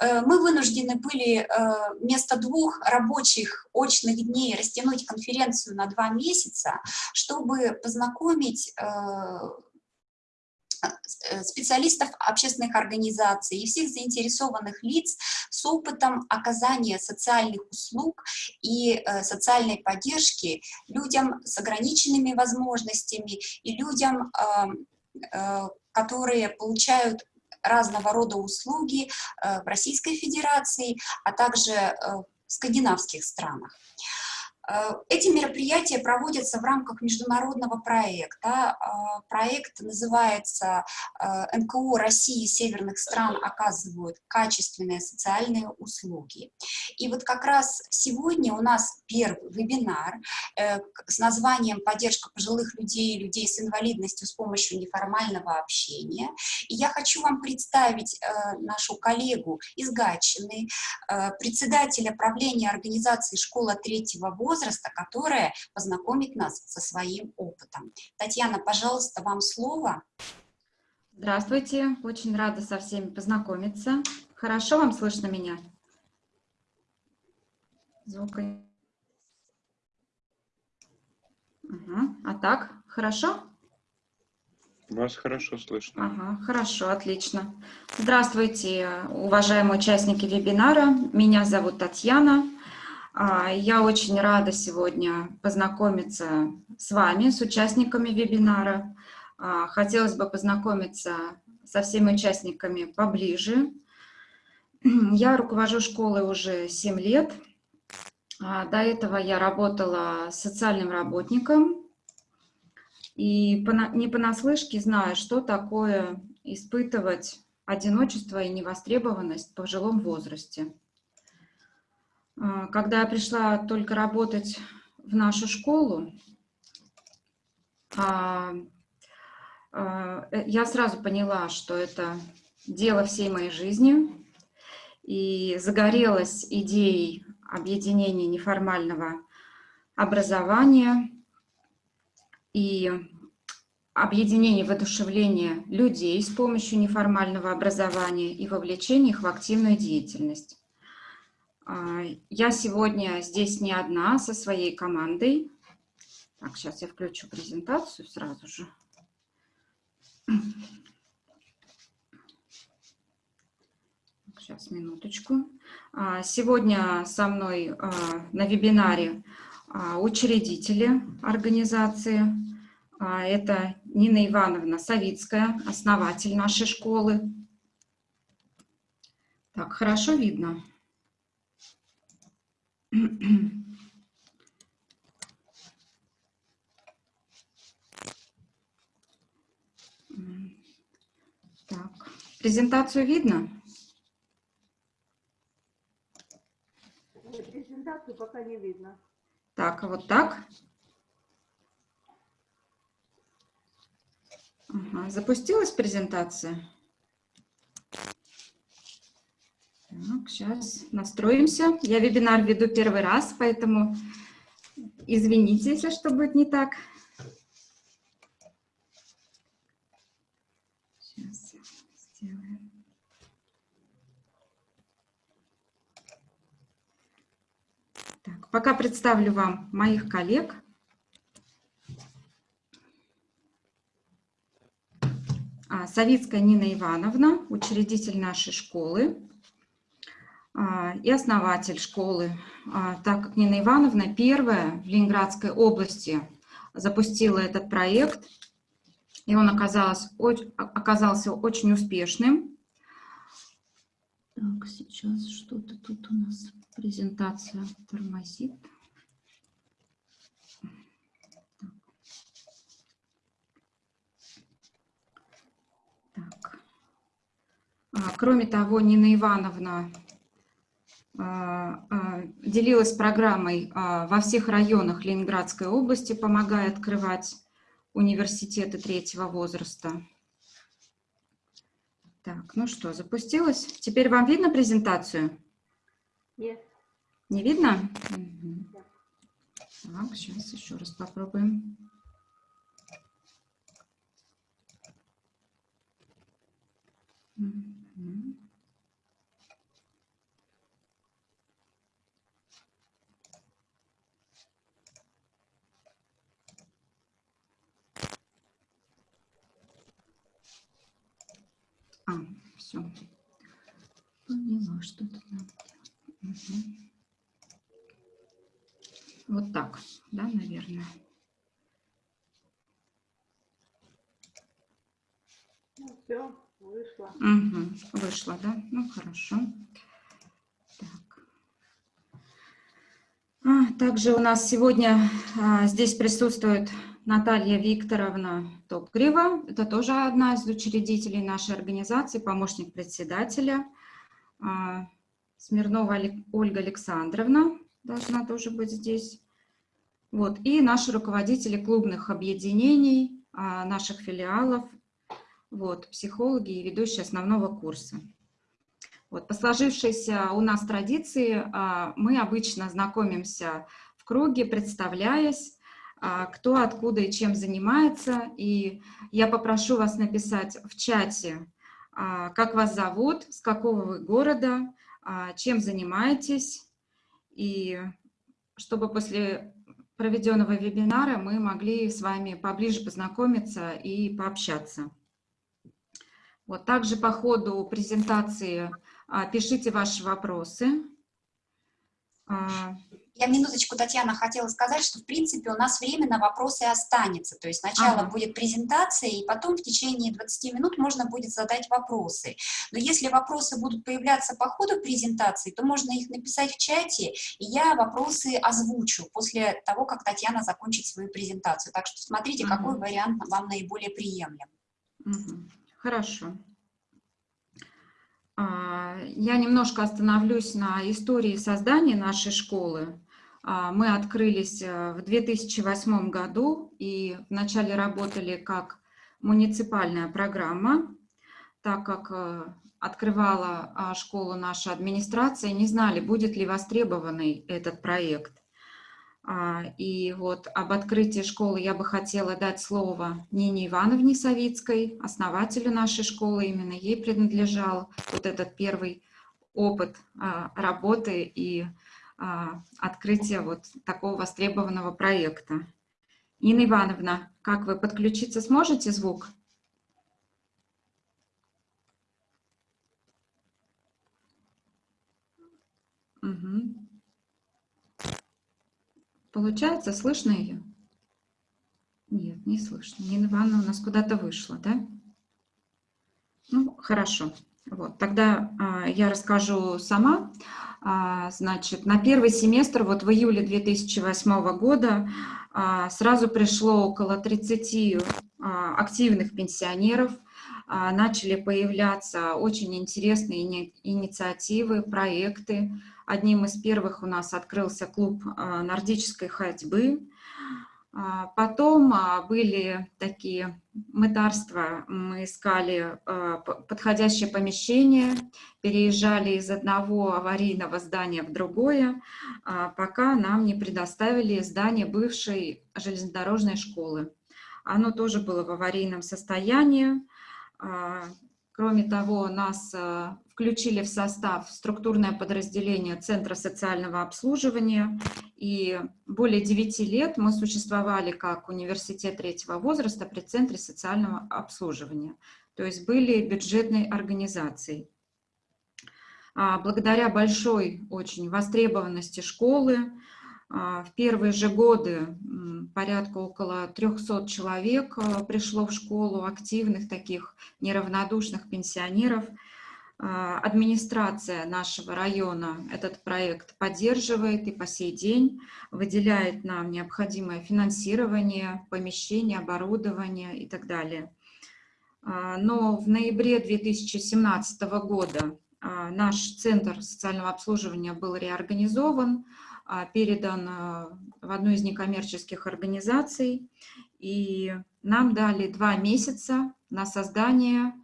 э, мы вынуждены были э, вместо двух рабочих очных дней растянуть конференцию на два месяца, чтобы познакомить специалистов общественных организаций и всех заинтересованных лиц с опытом оказания социальных услуг и социальной поддержки людям с ограниченными возможностями и людям, которые получают разного рода услуги э, в Российской Федерации, а также э, в скандинавских странах. Э, эти мероприятия проводятся в рамках международного проекта. Э, проект называется э, «НКО России и северных стран оказывают качественные социальные услуги». И вот как раз сегодня у нас первый вебинар с названием «Поддержка пожилых людей и людей с инвалидностью с помощью неформального общения». И я хочу вам представить нашу коллегу из Гатчины, председателя правления организации «Школа третьего возраста», возраста, которая познакомит нас со своим опытом. Татьяна, пожалуйста, вам слово. Здравствуйте, очень рада со всеми познакомиться. Хорошо вам слышно меня? Звук. Ага. А так, хорошо? Вас хорошо слышно. Ага, хорошо, отлично. Здравствуйте, уважаемые участники вебинара. Меня зовут Татьяна. А, я очень рада сегодня познакомиться с вами, с участниками вебинара. А, хотелось бы познакомиться со всеми участниками поближе. Я руковожу школой уже 7 лет. А, до этого я работала социальным работником. И не понаслышке знаю, что такое испытывать одиночество и невостребованность в пожилом возрасте. А, когда я пришла только работать в нашу школу, а, а, э, я сразу поняла, что это дело всей моей жизни, и загорелась идеей объединения неформального образования и объединения воодушевления людей с помощью неформального образования и вовлечения их в активную деятельность. А, я сегодня здесь не одна, со своей командой. Так, сейчас я включу презентацию сразу же. Сейчас, минуточку. А, сегодня со мной а, на вебинаре учредители организации. Это Нина Ивановна Савицкая, основатель нашей школы. Так, хорошо видно? Так, презентацию видно? Нет, презентацию пока не видно. Так, а вот так? Ага, запустилась презентация? Так, сейчас настроимся. Я вебинар веду первый раз, поэтому извините, если что будет не так. Сейчас сделаем. Так, пока представлю вам моих коллег. А, Савицкая Нина Ивановна, учредитель нашей школы. А, и основатель школы, а, так как Нина Ивановна первая в Ленинградской области запустила этот проект, и он оказался, очень успешным. Так, сейчас что-то тут у нас презентация тормозит. А, кроме того, Нина Ивановна делилась программой а, во всех районах Ленинградской области, помогая открывать университеты третьего возраста. Так, ну что, запустилась? Теперь вам видно презентацию? Нет. Не видно? Угу. Так, сейчас еще раз попробуем. Угу. все. Что тут надо делать. Мгм. Вот так, да, наверное. Ну, все, вышло. Мгм. Вышло, да? Ну, хорошо. Так. А, также у нас сегодня а, здесь присутствует Наталья Викторовна Топгрева. Это тоже одна из учредителей нашей организации, помощник председателя. А, Смирнова Ольга Александровна должна тоже быть здесь. Вот. И наши руководители клубных объединений, а, наших филиалов, вот, психологи и ведущие основного курса. Вот, по сложившейся у нас традиции а, мы обычно знакомимся в круге, представляясь, кто откуда и чем занимается. И я попрошу вас написать в чате, как вас зовут, с какого вы города, а, чем занимаетесь, и чтобы после проведенного вебинара мы могли с вами поближе познакомиться и пообщаться. Вот также по ходу презентации а, пишите ваши вопросы. Я минуточку, Татьяна, хотела сказать, что, в принципе, у нас время на вопросы останется. То есть сначала Ага. будет презентация, и потом в течение 20 минут можно будет задать вопросы. Но если вопросы будут появляться по ходу презентации, то можно их написать в чате, и я вопросы озвучу после того, как Татьяна закончит свою презентацию. Так что смотрите, Ага. какой вариант вам наиболее приемлем. Хорошо. А, Я немножко остановлюсь на истории создания нашей школы. А, Мы открылись э, в 2008 году и вначале работали как муниципальная программа, так как э, открывала а, школу наша администрация, не знали, будет ли востребованный этот проект. А, И вот об открытии школы я бы хотела дать слово Нине Ивановне Савицкой, основателю нашей школы. Именно ей принадлежал вот этот первый опыт работы и а, открытия вот такого востребованного проекта. Нина Ивановна, как вы подключиться сможете звук? Мгм. Получается, слышно ее? Нет, не слышно. Нина Ивановна у нас куда-то вышла, да? Ну, хорошо. Вот, тогда а, я расскажу сама. А, значит, на первый семестр, вот в июле 2008 года, а, сразу пришло около 30 а, активных пенсионеров, а, начали появляться очень интересные ини- инициативы, проекты. Одним из первых у нас открылся клуб а, нордической ходьбы. А, Потом а, были такие мытарства, мы искали а, подходящее помещение, переезжали из одного аварийного здания в другое, пока нам не предоставили здание бывшей железнодорожной школы. Оно тоже было в аварийном состоянии. Кроме того, нас включили в состав структурное подразделение Центра социального обслуживания, и более 9 лет мы существовали как университет третьего возраста при Центре социального обслуживания, то есть были бюджетной организацией. А, Благодаря большой очень востребованности школы, а, в первые же годы порядка около 300 человек а, пришло в школу, активных таких неравнодушных пенсионеров. А, Администрация нашего района этот проект поддерживает и по сей день выделяет нам необходимое финансирование, помещение, оборудование и так далее. А, Но в ноябре 2017 года а, наш центр социального обслуживания был реорганизован, передан в одну из некоммерческих организаций, и нам дали два месяца на создание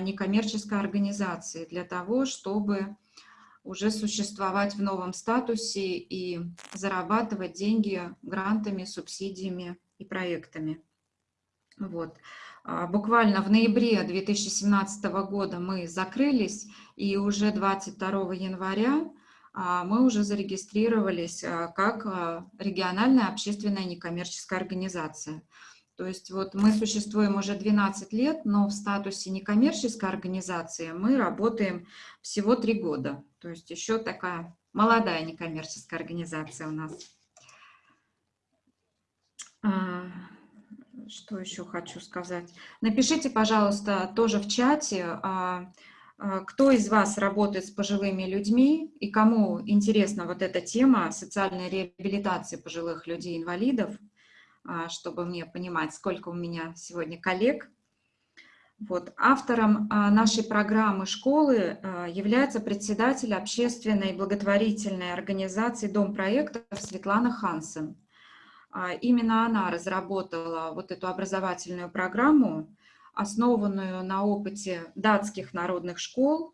некоммерческой организации для того, чтобы уже существовать в новом статусе и зарабатывать деньги грантами, субсидиями и проектами. Вот. А, Буквально в ноябре 2017 года мы закрылись, и уже 22 января а, мы уже зарегистрировались а, как а, региональная общественная некоммерческая организация. То есть вот мы существуем уже 12 лет, но в статусе некоммерческой организации мы работаем всего три года. То есть еще такая молодая некоммерческая организация у нас. А, что еще хочу сказать? Напишите, пожалуйста, тоже в чате, а, а, кто из вас работает с пожилыми людьми и кому интересна вот эта тема социальной реабилитации пожилых людей-инвалидов, чтобы мне понимать, сколько у меня сегодня коллег. Вот. Автором нашей программы школы является председатель общественной благотворительной организации «Дом проектов» Светлана Хансен. А, именно она разработала вот эту образовательную программу, основанную на опыте датских народных школ.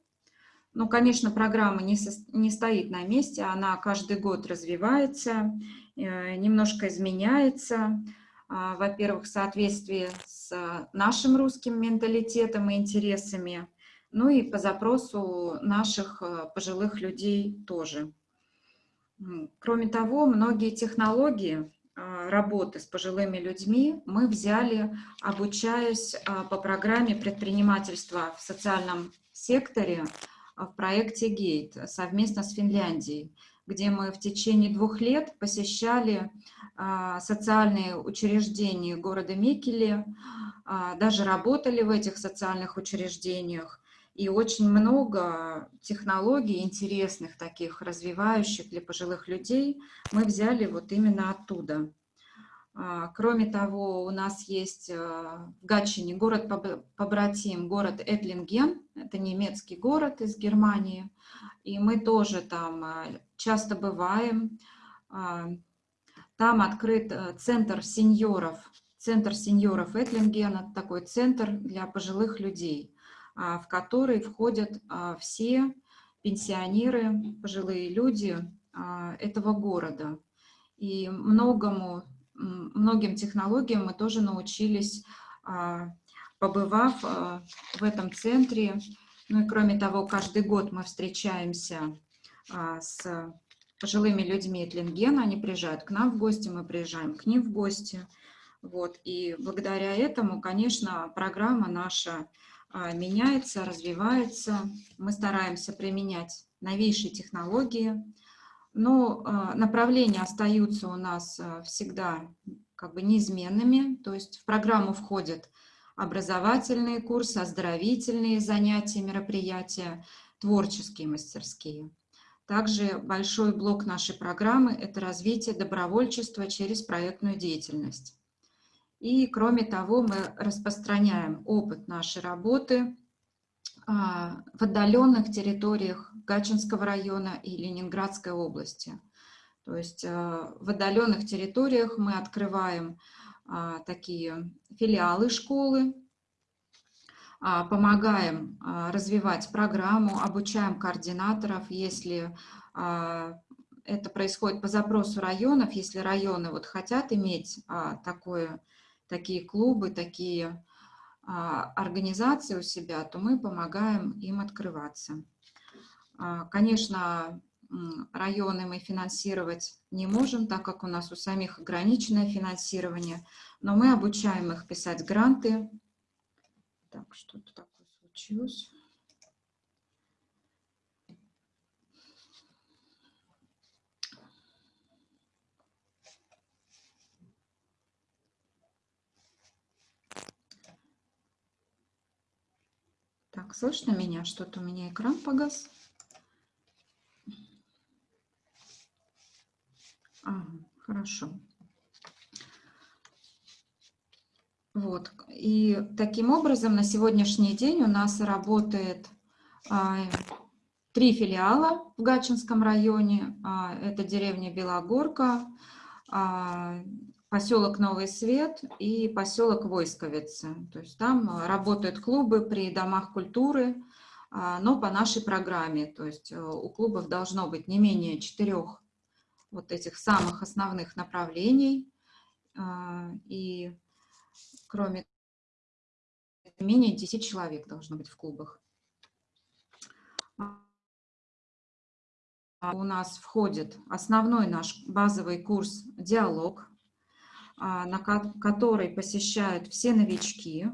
Ну, конечно, программа не, со, не стоит на месте, она каждый год развивается, э, немножко изменяется. А, во-первых, в соответствии с нашим русским менталитетом и интересами, ну и по запросу наших э, пожилых людей тоже. Кроме того, многие технологии, а, работы с пожилыми людьми мы взяли, обучаясь а, по программе предпринимательства в социальном секторе в проекте «Гейт» совместно с Финляндией, где мы в течение двух лет посещали социальные учреждения города Микеле, даже работали в этих социальных учреждениях, и очень много технологий интересных, таких развивающих для пожилых людей, мы взяли вот именно оттуда. А, кроме того, у нас есть а, в Гатчине город побратим, город Этлинген, это немецкий город из Германии, и мы тоже там а, часто бываем. Там открыт центр сеньоров, центр сеньоров Этлингена, такой центр для пожилых людей. В который входят все пенсионеры, пожилые люди этого города. И многому, многим технологиям мы тоже научились, побывав в этом центре. Ну и кроме того, каждый год мы встречаемся с пожилыми людьми Этлингена, они приезжают к нам в гости, мы приезжаем к ним в гости. Вот. И благодаря этому, конечно, программа наша а, меняется, развивается. Мы стараемся применять новейшие технологии, но а, направления остаются у нас а, всегда как бы неизменными. То есть в программу входят образовательные курсы, оздоровительные занятия, мероприятия, творческие мастерские. Также большой блок нашей программы – это развитие добровольчества через проектную деятельность. И, кроме того, мы распространяем опыт нашей работы в отдаленных территориях Гачинского района и Ленинградской области. То есть а, в отдаленных территориях мы открываем а, такие филиалы школы, помогаем развивать программу, обучаем координаторов, если это происходит по запросу районов, если районы вот хотят иметь такое такие клубы, такие а, организации у себя, то мы помогаем им открываться. А, конечно, районы мы финансировать не можем, так как у нас у самих ограниченное финансирование, но мы обучаем их писать гранты. Так, что-то такое случилось. Так, слышно меня? Что-то у меня экран погас. Ага, хорошо. Вот. И таким образом на сегодняшний день у нас работает а, три филиала в Гатчинском районе. А, это деревня Белогорка, а, поселок Новый Свет и поселок Войсковицы. То есть там э, работают клубы при домах культуры, а, но по нашей программе. То есть э, у клубов должно быть не менее четырех вот этих самых основных направлений. А, и кроме менее 10 человек должно быть в клубах. У нас входит основной наш базовый курс «Диалог», на который посещают все новички.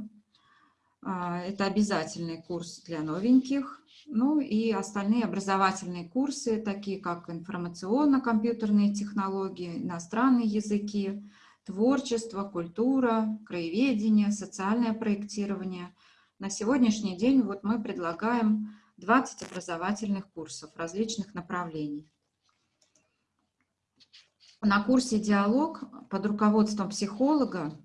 Это обязательный курс для новеньких. Ну и остальные образовательные курсы, такие как информационно-компьютерные технологии, иностранные языки, творчество, культура, краеведение, социальное проектирование. На сегодняшний день вот мы предлагаем 20 образовательных курсов различных направлений. На курсе «Диалог» под руководством психолога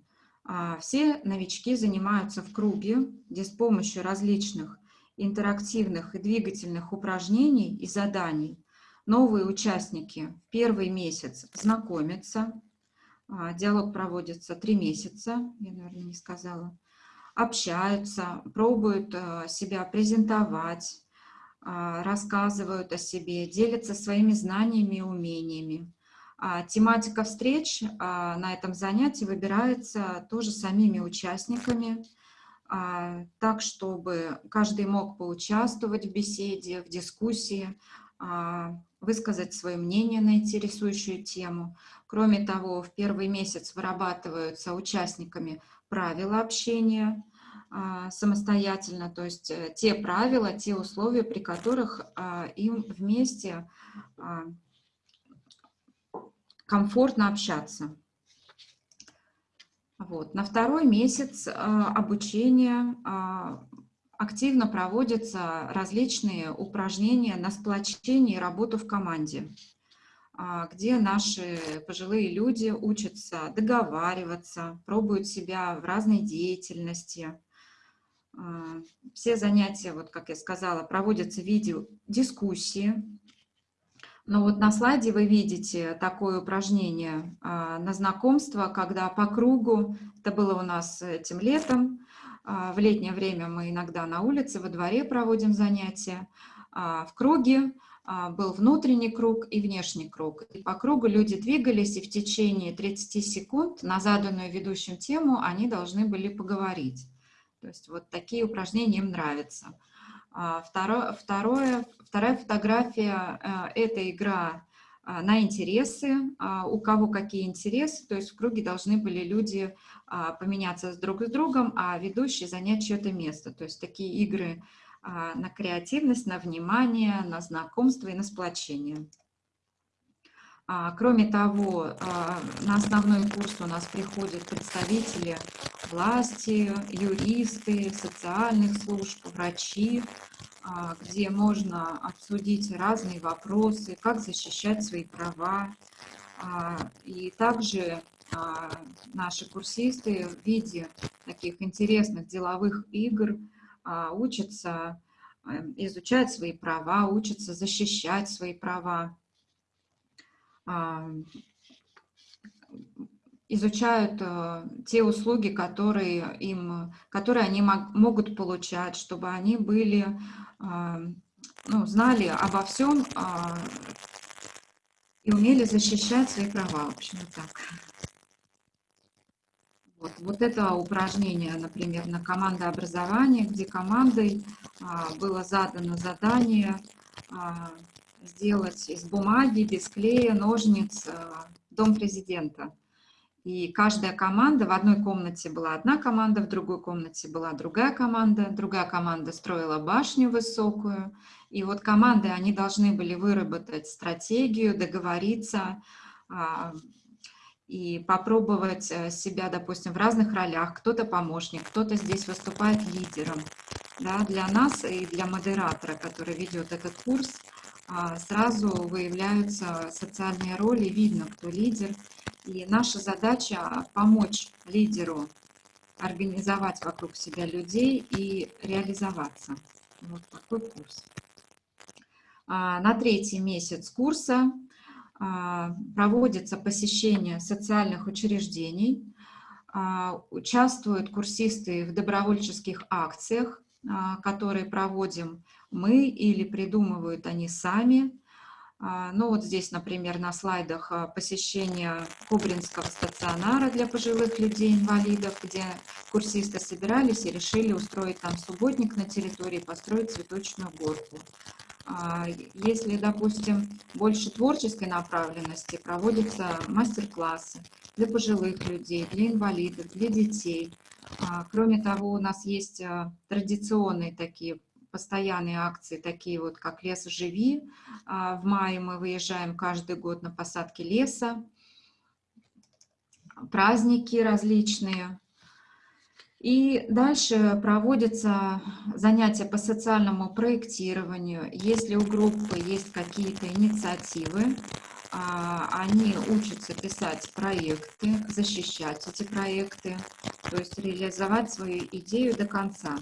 а, все новички занимаются в круге, где с помощью различных интерактивных и двигательных упражнений и заданий новые участники в первый месяц знакомятся. А, диалог проводится три месяца, я, наверное, не сказала. Общаются, пробуют а, себя презентовать, рассказывают о себе, делятся своими знаниями и умениями. Тематика встреч на этом занятии выбирается тоже самими участниками, а, так, чтобы каждый мог поучаствовать в беседе, в дискуссии, а, высказать свое мнение на интересующую тему. Кроме того, в первый месяц вырабатываются участниками правила общения а, самостоятельно, то есть э, те правила, те условия, при которых им вместе комфортно общаться. Вот. На второй месяц э, обучения э, активно проводятся различные упражнения на сплочение и работу в команде, э, где наши пожилые люди учатся договариваться, пробуют себя в разной деятельности. Все занятия, вот как я сказала, проводятся в виде дискуссии, но вот на слайде вы видите такое упражнение а, на знакомство, когда по кругу, это было у нас этим летом, а, в летнее время мы иногда на улице, во дворе проводим занятия, а, в круге был внутренний круг и внешний круг. И по кругу люди двигались, и в течение 30 секунд на заданную ведущим тему они должны были поговорить. То есть вот такие упражнения им нравятся. Второе, второе, вторая фотография э, – это игра а, на интересы, а, у кого какие интересы, то есть в круге должны были люди а, поменяться друг с другом, а ведущий занять чье-то место. То есть такие игры на креативность, на внимание, на знакомство и на сплочение. Кроме того, на основной курс у нас приходят представители власти, юристы, социальных служб, врачи, а, где можно обсудить разные вопросы, как защищать свои права. А, и также а, наши курсисты в виде таких интересных деловых игр учатся изучать свои права, учатся защищать свои права изучают э, те услуги, которые, им, которые они могут получать, чтобы они были, э, ну, знали обо всем э, и умели защищать свои права, в общем, так. Вот, вот это упражнение, например, на командообразование, где командой а, было задано задание а, сделать из бумаги, без клея, ножниц а, дом президента. И каждая команда, в одной комнате была одна команда, в другой комнате была другая команда, другая команда строила башню высокую. И вот команды, они должны были выработать стратегию, договориться а, и попробовать э, себя, допустим, в разных ролях. Кто-то помощник, кто-то здесь выступает лидером. Да, для нас и для модератора, который ведет этот курс, сразу выявляются социальные роли, видно, кто лидер, и наша задача помочь лидеру организовать вокруг себя людей и реализоваться. Вот такой курс. А, на третий месяц курса а, проводится посещение социальных учреждений, а, участвуют курсисты в добровольческих акциях, которые проводим мы или придумывают они сами. А, ну вот здесь, например, на слайдах а, посещение Кубринского стационара для пожилых людей-инвалидов, где курсисты собирались и решили устроить там субботник на территории, построить цветочную горку. А, если, допустим, больше творческой направленности, проводятся мастер-классы. для пожилых людей, для инвалидов, для детей. Кроме того, у нас есть традиционные такие постоянные акции, такие вот как «Лес живи». А, в мае мы выезжаем каждый год на посадки леса, праздники различные. И дальше проводятся занятия по социальному проектированию. Если у группы есть какие-то инициативы, а, они учатся писать проекты, защищать эти проекты, то есть реализовать свою идею до конца,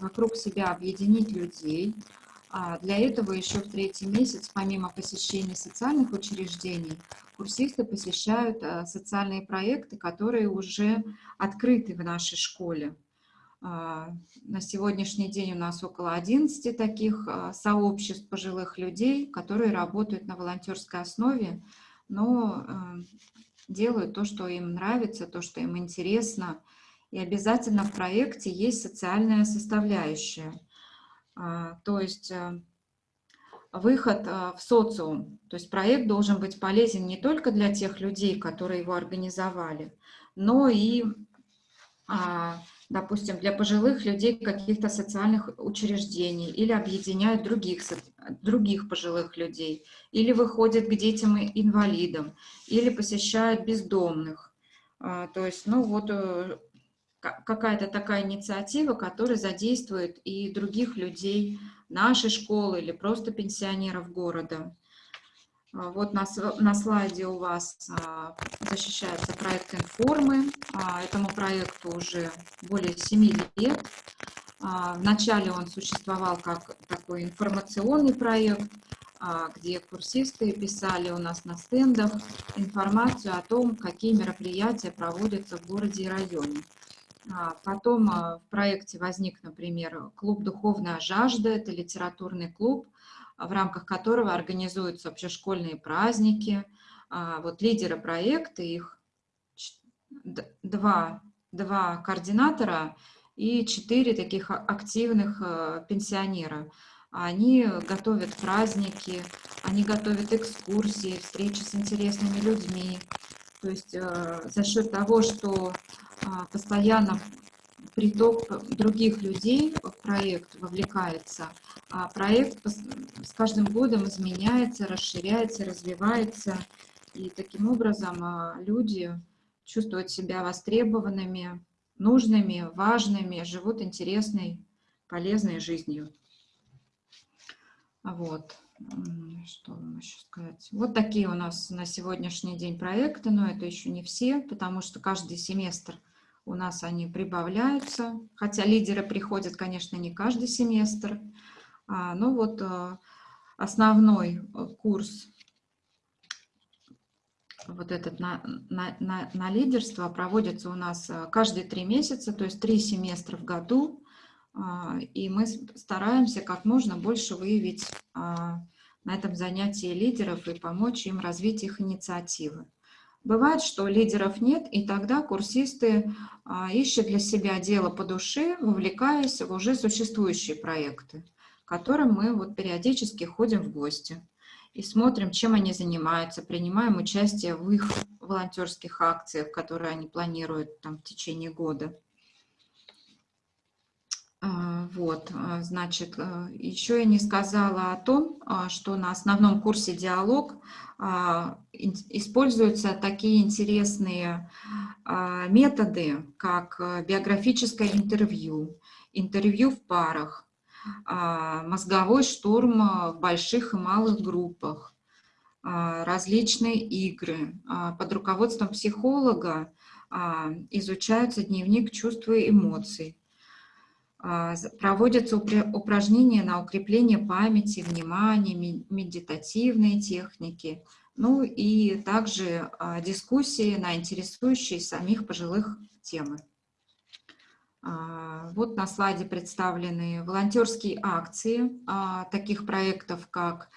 вокруг себя объединить людей. А, для этого еще в третий месяц, помимо посещения социальных учреждений, курсисты посещают социальные проекты, которые уже открыты в нашей школе. А, на сегодняшний день у нас около 11 таких а, сообществ пожилых людей, которые работают на волонтерской основе, но а, делают то, что им нравится, то, что им интересно. И обязательно в проекте есть социальная составляющая. То есть выход в социум. То есть проект должен быть полезен не только для тех людей, которые его организовали, но и допустим, для пожилых людей каких-то социальных учреждений, или объединяют других, других пожилых людей, или выходят к детям-инвалидам, или посещают бездомных. А, то есть, ну вот э, какая-то такая инициатива, которая задействует и других людей нашей школы или просто пенсионеров города. А, вот на, на слайде у вас а, защищается проект информы. А, этому проекту уже более 7 лет. Вначале он существовал как такой информационный проект, где курсисты писали у нас на стендах информацию о том, какие мероприятия проводятся в городе и районе. Потом в проекте возник, например, клуб «Духовная жажда», это литературный клуб, в рамках которого организуются общешкольные праздники. А, вот лидеры проекта, их два, два координатора и четыре таких активных пенсионера. Они готовят праздники, они готовят экскурсии, встречи с интересными людьми. То есть э, за счет того, что а, постоянно приток других людей в проект вовлекается, а проект с каждым годом изменяется, расширяется, развивается, и таким образом а, люди чувствуют себя востребованными, нужными, важными, живут интересной, полезной жизнью. Вот. Что вам еще сказать? Вот такие у нас на сегодняшний день проекты, но это еще не все, потому что каждый семестр у нас они прибавляются, хотя лидеры приходят, конечно, не каждый семестр, а, но вот а, основной э, курс, вот этот на, на, на, на лидерство проводится у нас э, каждые три месяца, то есть три семестра в году, а, и мы стараемся как можно больше выявить на этом занятии лидеров и помочь им развить их инициативы. Бывает, что лидеров нет, и тогда курсисты а, ищут для себя дело по душе, вовлекаясь в уже существующие проекты, к которым мы вот периодически ходим в гости и смотрим, чем они занимаются, принимаем участие в их волонтерских акциях, которые они планируют там, в течение года. А, вот, а, значит, еще я не сказала о том, что на основном курсе «Диалог» А, используются такие интересные а, методы, как биографическое интервью, интервью в парах, а, мозговой штурм в больших и малых группах, различные игры. Под руководством психолога изучаются дневник чувств и эмоций. Проводятся упражнения на укрепление памяти, внимания, медитативные техники, ну и также а, дискуссии на интересующие самих пожилых темы. А, вот на слайде представлены волонтерские акции а, таких проектов, как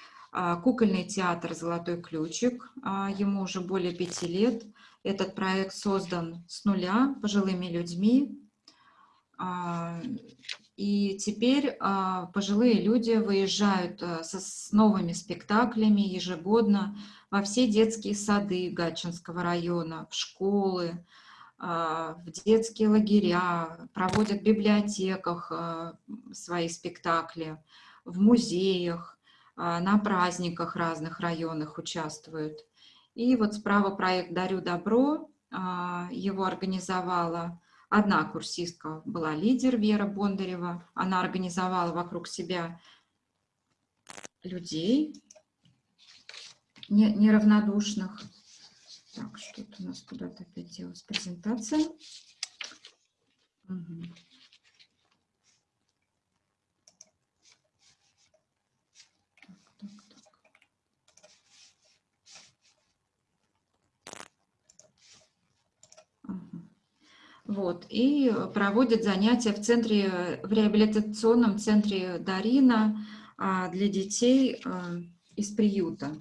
кукольный театр «Золотой ключик». Ему уже более пяти лет. Этот проект создан с нуля пожилыми людьми, А, И теперь а, пожилые люди выезжают а, со, с новыми спектаклями ежегодно во все детские сады Гатчинского района, в школы, а, в детские лагеря, проводят в библиотеках а, свои спектакли, в музеях, а, на праздниках разных районах участвуют. И вот справа проект «Дарю добро», а, его организовала одна курсистка, была лидер Вера Бондарева, она организовала вокруг себя людей не- неравнодушных. Так, что-то у нас куда-то опять делась презентация. Мгм. Так, так, так. Ага. Вот, и проводят занятия в центре, в реабилитационном центре Дарина а, для детей а, из приюта.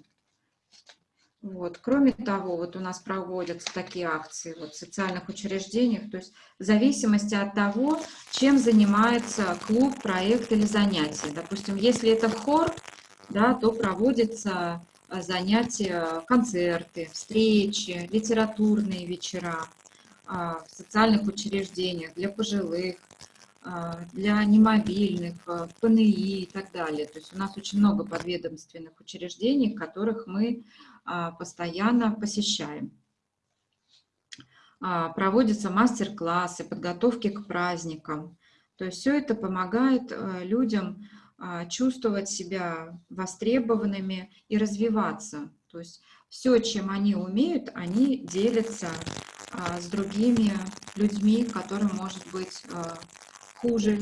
Вот. Кроме того, вот у нас проводятся такие акции вот, в социальных учреждениях, то есть в зависимости от того, чем занимается клуб, проект или занятие. Допустим, если это хор, да, то проводятся а, занятия, концерты, встречи, литературные вечера в социальных учреждениях для пожилых, а, для немобильных, а, ПНИ и так далее. То есть у нас очень много подведомственных учреждений, которых мы а, постоянно посещаем. А, Проводятся мастер-классы, подготовки к праздникам. То есть все это помогает людям а, чувствовать себя востребованными и развиваться. То есть все, чем они умеют, они делятся а, с другими людьми, которым может быть а, хуже,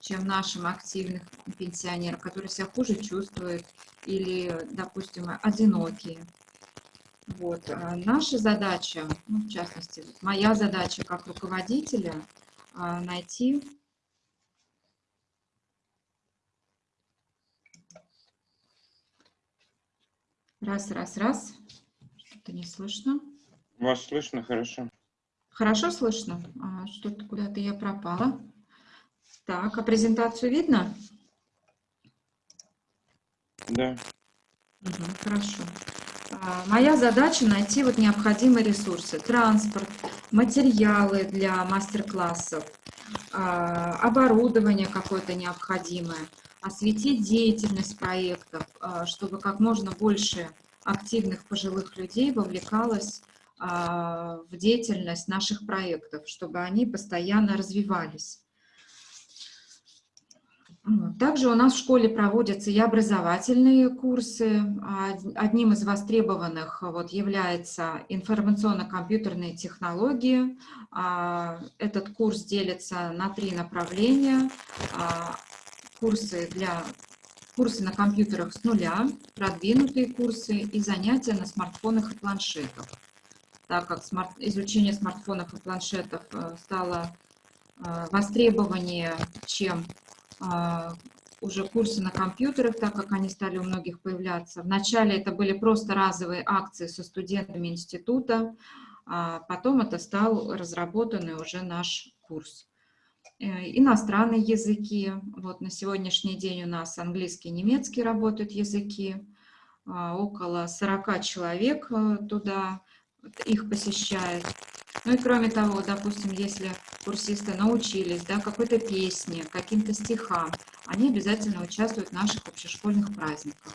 чем нашим активных пенсионерам, которые себя хуже чувствуют или, допустим, одинокие. Вот. а Наша задача, ну, в частности, моя задача как руководителя, а, найти раз, раз, раз, что-то не слышно. Вас слышно хорошо? Хорошо слышно? А, Что-то куда-то я пропала. Так, а презентацию видно? Да. Мгм, хорошо. А, Моя задача найти вот необходимые ресурсы. Транспорт, материалы для мастер-классов, а, оборудование какое-то необходимое, осветить деятельность проектов, а, чтобы как можно больше активных пожилых людей вовлекалось в деятельность наших проектов, чтобы они постоянно развивались. Также у нас в школе проводятся и образовательные курсы. А, од- Одним из востребованных вот является информационно-компьютерные технологии. А, Этот курс делится на три направления. А, Курсы, для, курсы на компьютерах с нуля, продвинутые курсы и занятия на смартфонах и планшетах. Так как смарт- изучение смартфонов и планшетов э, стало э, востребованнее, чем а, уже курсы на компьютерах, так как они стали у многих появляться. Вначале это были просто разовые акции со студентами института, а потом это стал разработанный уже наш курс. Э, Иностранные языки. Вот на сегодняшний день у нас английский и немецкий работают языки. Около 40 человек э, туда их посещает. Ну и кроме того, допустим, если курсисты научились да, какой-то песне, каким-то стихам, они обязательно участвуют в наших общешкольных праздниках.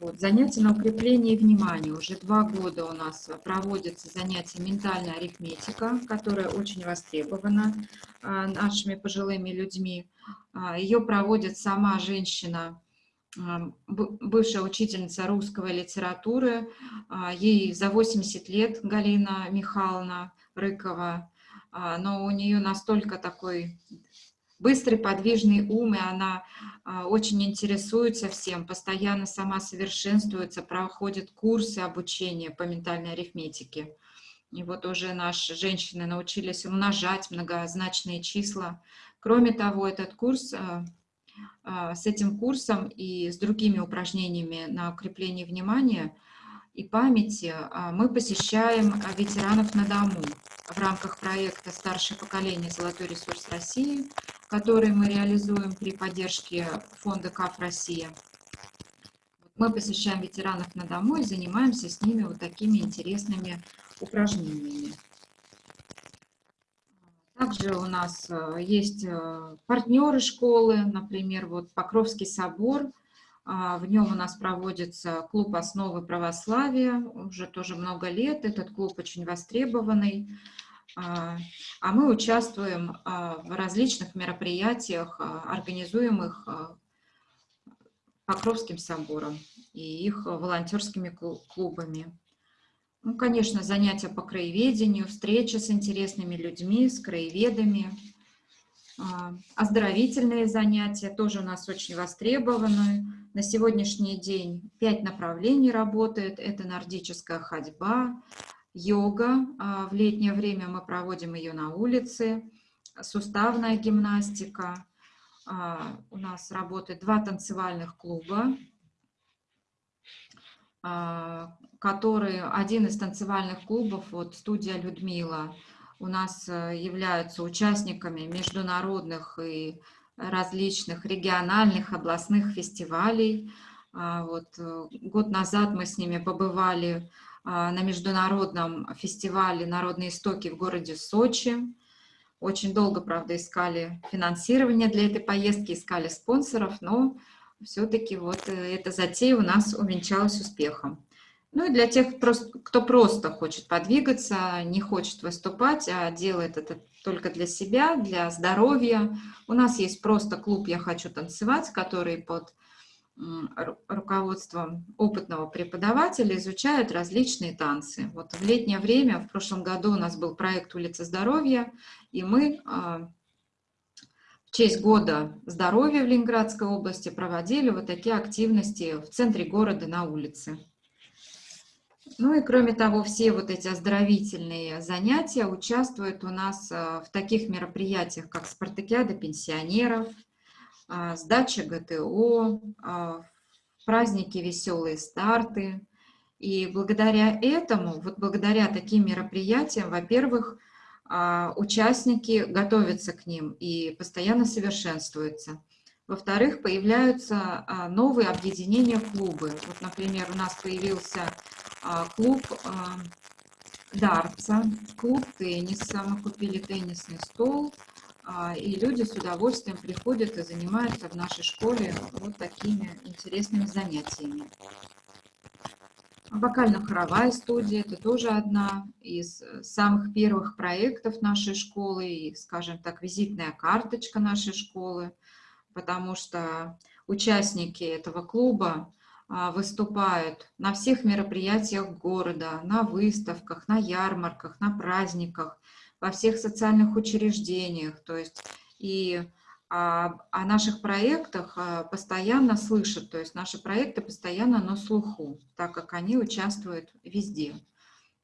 Вот. Занятия на укрепление внимания. Уже два года у нас проводятся занятия ментальная арифметика, которая очень востребована а, нашими пожилыми людьми. А, Ее проводит сама женщина, бывшая учительница русской литературы. А, Ей за 80 лет Галина Михайловна Рыкова. А, Но у нее настолько такой быстрый, подвижный ум, и она а, очень интересуется всем, постоянно сама совершенствуется, проходит курсы обучения по ментальной арифметике. И вот уже наши женщины научились умножать многозначные числа. Кроме того, этот курс, с этим курсом и с другими упражнениями на укрепление внимания и памяти а, мы посещаем а, ветеранов на дому. в рамках проекта «Старшее поколение. Золотой ресурс России», который мы реализуем при поддержке фонда КАФ «Россия». Мы посещаем ветеранов на дому и занимаемся с ними вот такими интересными упражнениями. Также у нас э, есть э, партнеры школы, например, вот Покровский собор. А, в нем у нас проводится клуб основы православия, уже тоже много лет. Этот клуб очень востребованный. А, а мы участвуем а, в различных мероприятиях, организуемых Покровским собором и их волонтерскими клубами. Ну, конечно, занятия по краеведению, встречи с интересными людьми, с краеведами. А, оздоровительные занятия тоже у нас очень востребованы. На сегодняшний день пять направлений работает. Это нордическая ходьба, йога. А, в летнее время мы проводим ее на улице. Суставная гимнастика. А, у нас работает два танцевальных клуба который один из танцевальных клубов, вот студия Людмила, у нас э, являются участниками международных и различных региональных, областных фестивалей. А, вот э, год назад мы с ними побывали а, на международном фестивале «Народные истоки» в городе Сочи. Очень долго, правда, искали финансирование для этой поездки, искали спонсоров, но все-таки вот э, эта затея у нас увенчалась успехом. Ну и для тех, кто просто хочет подвигаться, не хочет выступать, а делает это только для себя, для здоровья. У нас есть просто клуб «Я хочу танцевать», который под руководством опытного преподавателя изучает различные танцы. Вот в летнее время, в прошлом году у нас был проект «Улица здоровья», и мы а, в честь года здоровья в Ленинградской области проводили вот такие активности в центре города на улице. Ну и кроме того, все вот эти оздоровительные занятия участвуют у нас э, в таких мероприятиях, как спартакиада пенсионеров, э, сдача ГТО, э, праздники «Веселые старты». И благодаря этому, вот благодаря таким мероприятиям, во-первых, участники готовятся к ним и постоянно совершенствуются. Во-вторых, появляются новые объединения клубы. Вот, например, у нас появился а, клуб а, дартса, клуб тенниса. Мы купили теннисный стол, а, и люди с удовольствием приходят и занимаются в нашей школе вот такими интересными занятиями. Вокально-хоровая студия – это тоже одна из самых первых проектов нашей школы и, скажем так, визитная карточка нашей школы, потому что участники этого клуба а, выступают на всех мероприятиях города, на выставках, на ярмарках, на праздниках, во всех социальных учреждениях. То есть и о, о наших проектах а, постоянно слышат, то есть наши проекты постоянно на слуху, так как они участвуют везде.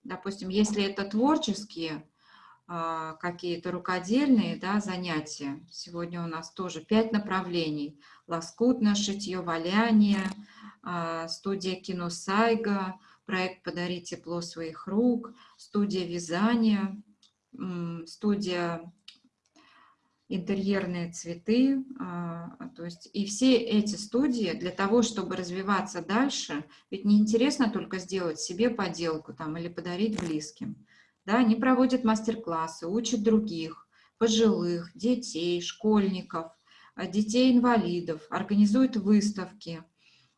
Допустим, если это творческие а, какие-то рукодельные да, занятия, сегодня у нас тоже пять направлений. Лоскутное шитье, валяние, а, студия кино Сайга, проект «Подари тепло своих рук», студия вязания, студия интерьерные цветы, а, то есть и все эти студии для того, чтобы развиваться дальше, ведь не интересно только сделать себе поделку там или подарить близким, да, они проводят мастер-классы, учат других, пожилых, детей, школьников, а, детей-инвалидов, организуют выставки,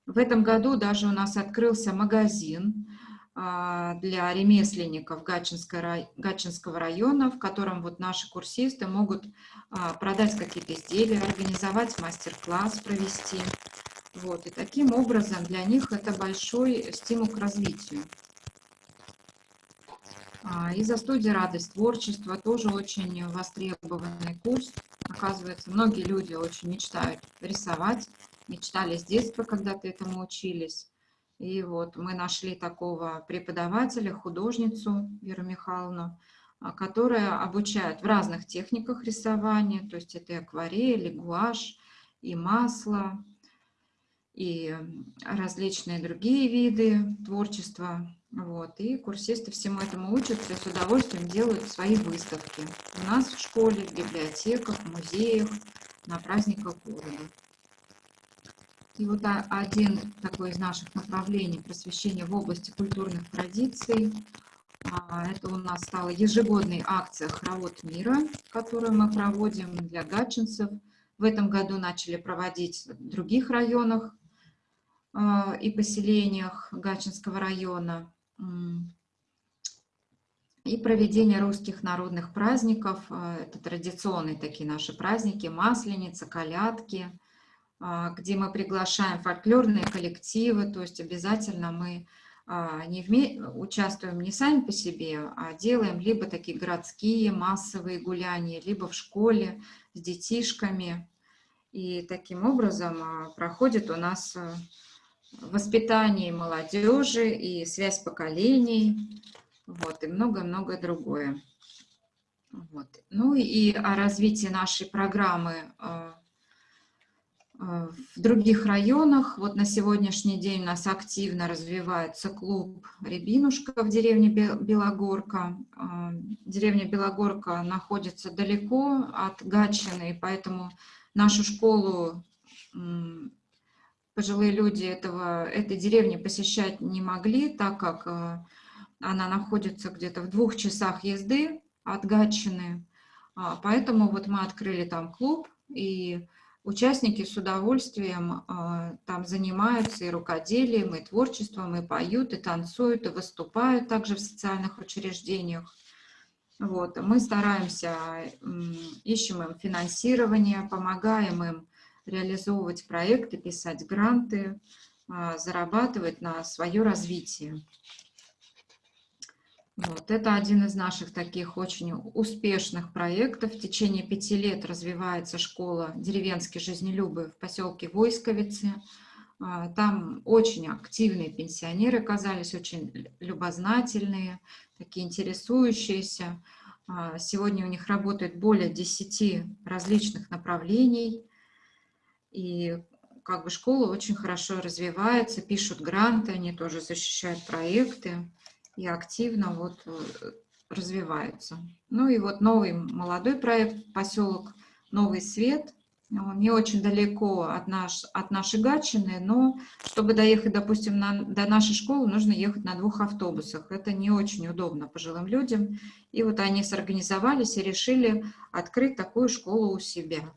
в этом году даже у нас открылся магазин а, для ремесленников Гатчинского района, в котором вот наши курсисты могут а, продать какие-то изделия, организовать мастер-класс, провести. Вот. И таким образом для них это большой стимул к развитию. А, и за студии «Радость творчества» тоже очень востребованный курс. Оказывается, многие люди очень мечтают рисовать, мечтали с детства когда-то этому учились. И вот мы нашли такого преподавателя, художницу Веру Михайловну, а, которая обучает в разных техниках рисования, то есть это и акварель, и гуашь, и масло, и различные другие виды творчества. Вот, и курсисты всему этому учатся и с удовольствием делают свои выставки. У нас в школе, в библиотеках, в музеях, на праздниках города. И вот один такой из наших направлений просвещения в области культурных традиций. А, это у нас стала ежегодной акция «Хоровод мира», которую мы проводим для гатчинцев. В этом году начали проводить в других районах а, и поселениях Гатчинского района и проведение русских народных праздников. Э, это традиционные такие наши праздники, Масленица, Колядки, а, где мы приглашаем фольклорные коллективы, то есть обязательно мы а, не участвуем не сами по себе, а делаем либо такие городские массовые гуляния, либо в школе с детишками. И таким образом проходит у нас воспитание молодежи и связь поколений, вот, и много-много другое. Вот. Ну и о развитии нашей программы э, э, в других районах. Вот на сегодняшний день у нас активно развивается клуб «Рябинушка» в деревне Белогорка. Э, деревня Белогорка находится далеко от Гатчины, поэтому нашу школу пожилые люди этого, этой деревни посещать не могли, так как э, она находится где-то в двух часах езды от Гатчины. А, поэтому вот мы открыли там клуб, и участники с удовольствием э, там занимаются и рукоделием, и творчеством, и поют, и танцуют, и выступают также в социальных учреждениях. Вот. Мы стараемся, ищем им финансирование, помогаем им реализовывать проекты, писать гранты, а, зарабатывать на свое развитие. Вот, это один из наших таких очень успешных проектов. В течение пяти лет развивается школа «Деревенские жизнелюбы» в поселке Войсковицы. А, там очень активные пенсионеры оказались, очень любознательные, такие интересующиеся. А, сегодня у них работает более 10 различных направлений – и как бы школа очень хорошо развивается, пишут гранты, они тоже защищают проекты и активно вот э, развиваются. Ну и вот новый молодой проект, поселок Новый Свет, он не очень далеко от, наш, от нашей Гатчины, но чтобы доехать, допустим, на, до нашей школы, нужно ехать на двух автобусах. Это не очень удобно пожилым людям. И вот они сорганизовались и решили открыть такую школу у себя.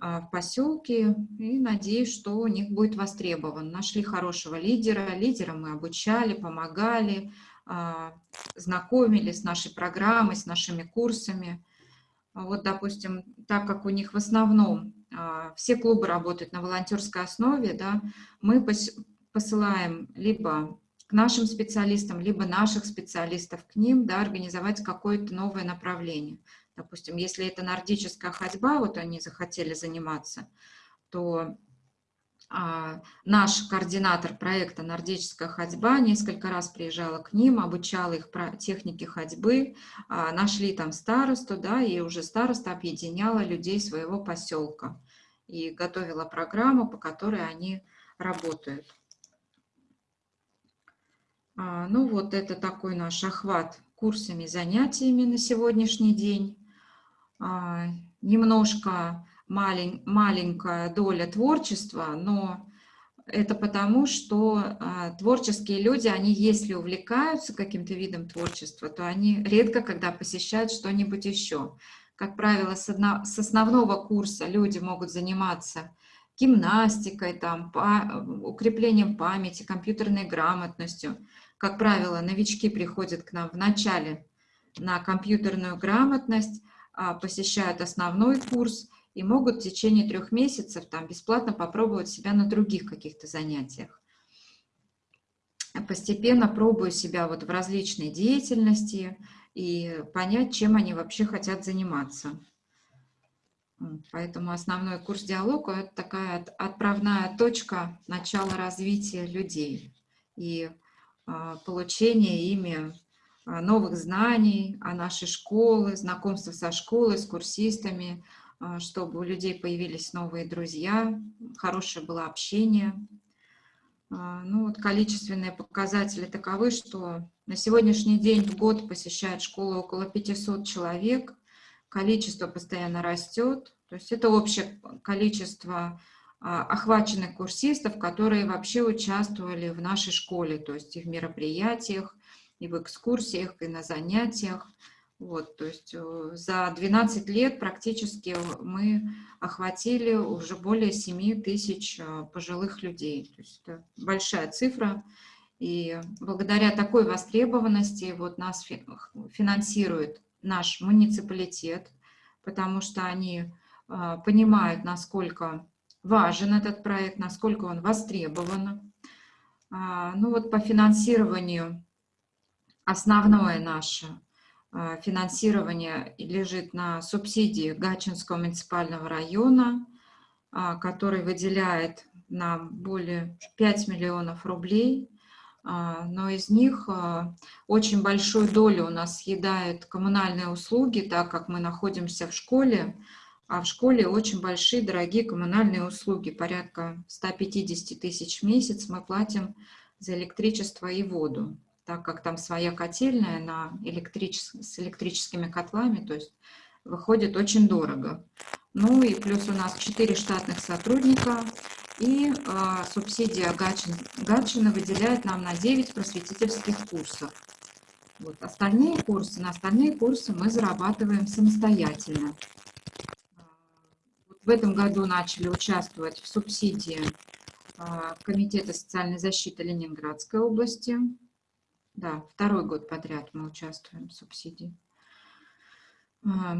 А, в поселке и надеюсь, что у них будет востребован. Нашли хорошего лидера, лидера мы обучали, помогали, а, знакомили с нашей программой, с нашими курсами. А вот, допустим, так как у них в основном все клубы работают на волонтерской основе, да, мы посылаем либо к нашим специалистам, либо наших специалистов к ним, да, организовать какое-то новое направление. Допустим, если это нордическая ходьба, вот они захотели заниматься, то а, наш координатор проекта «Нордическая ходьба» несколько раз приезжала к ним, обучала их про техники ходьбы, а, нашли там старосту, да, и уже староста объединяла людей своего поселка и готовила программу, по которой они работают. А, ну вот это такой наш охват курсами, занятиями на сегодняшний день. А, немножко малень, маленькая доля творчества, но это потому, что а, творческие люди, они если увлекаются каким-то видом творчества, то они редко когда посещают что-нибудь еще. Как правило, с, одно, с основного курса люди могут заниматься гимнастикой, там, по, укреплением памяти, компьютерной грамотностью. Как правило, новички приходят к нам в начале на компьютерную грамотность, посещают основной курс и могут в течение трех месяцев там бесплатно попробовать себя на других каких-то занятиях. Постепенно пробую себя вот в различной деятельности и понять, чем они вообще хотят заниматься. Поэтому основной курс диалога – это такая отправная точка начала развития людей и а, получения ими а, новых знаний о нашей школе, знакомства со школой, с курсистами, а, чтобы у людей появились новые друзья, хорошее было общение. А, ну вот количественные показатели таковы, что на сегодняшний день в год посещает школу около 500 человек, количество постоянно растет, то есть это общее количество а, охваченных курсистов, которые вообще участвовали в нашей школе, то есть и в мероприятиях, и в экскурсиях, и на занятиях. Вот, то есть э, за 12 лет практически мы охватили уже более 7 тысяч э, пожилых людей. То есть это большая цифра. И благодаря такой востребованности вот нас финансирует наш муниципалитет, потому что они э, понимают, насколько важен этот проект, насколько он востребован. А, ну вот по финансированию основное наше а, финансирование лежит на субсидии Гачинского муниципального района, а, который выделяет нам более 5 миллионов рублей, но из них очень большую долю у нас съедают коммунальные услуги, так как мы находимся в школе, а в школе очень большие, дорогие коммунальные услуги, порядка 150 тысяч в месяц мы платим за электричество и воду, так как там своя котельная на электричес... с электрическими котлами, то есть выходит очень дорого. Ну и плюс у нас 4 штатных сотрудника, и э, субсидия Гачин, Гатчина выделяет нам на 9 просветительских курсов. Вот. Остальные курсы, на остальные курсы мы зарабатываем самостоятельно. В этом году начали участвовать в субсидии а, Комитета социальной защиты Ленинградской области. Да, второй год подряд мы участвуем в субсидии. А,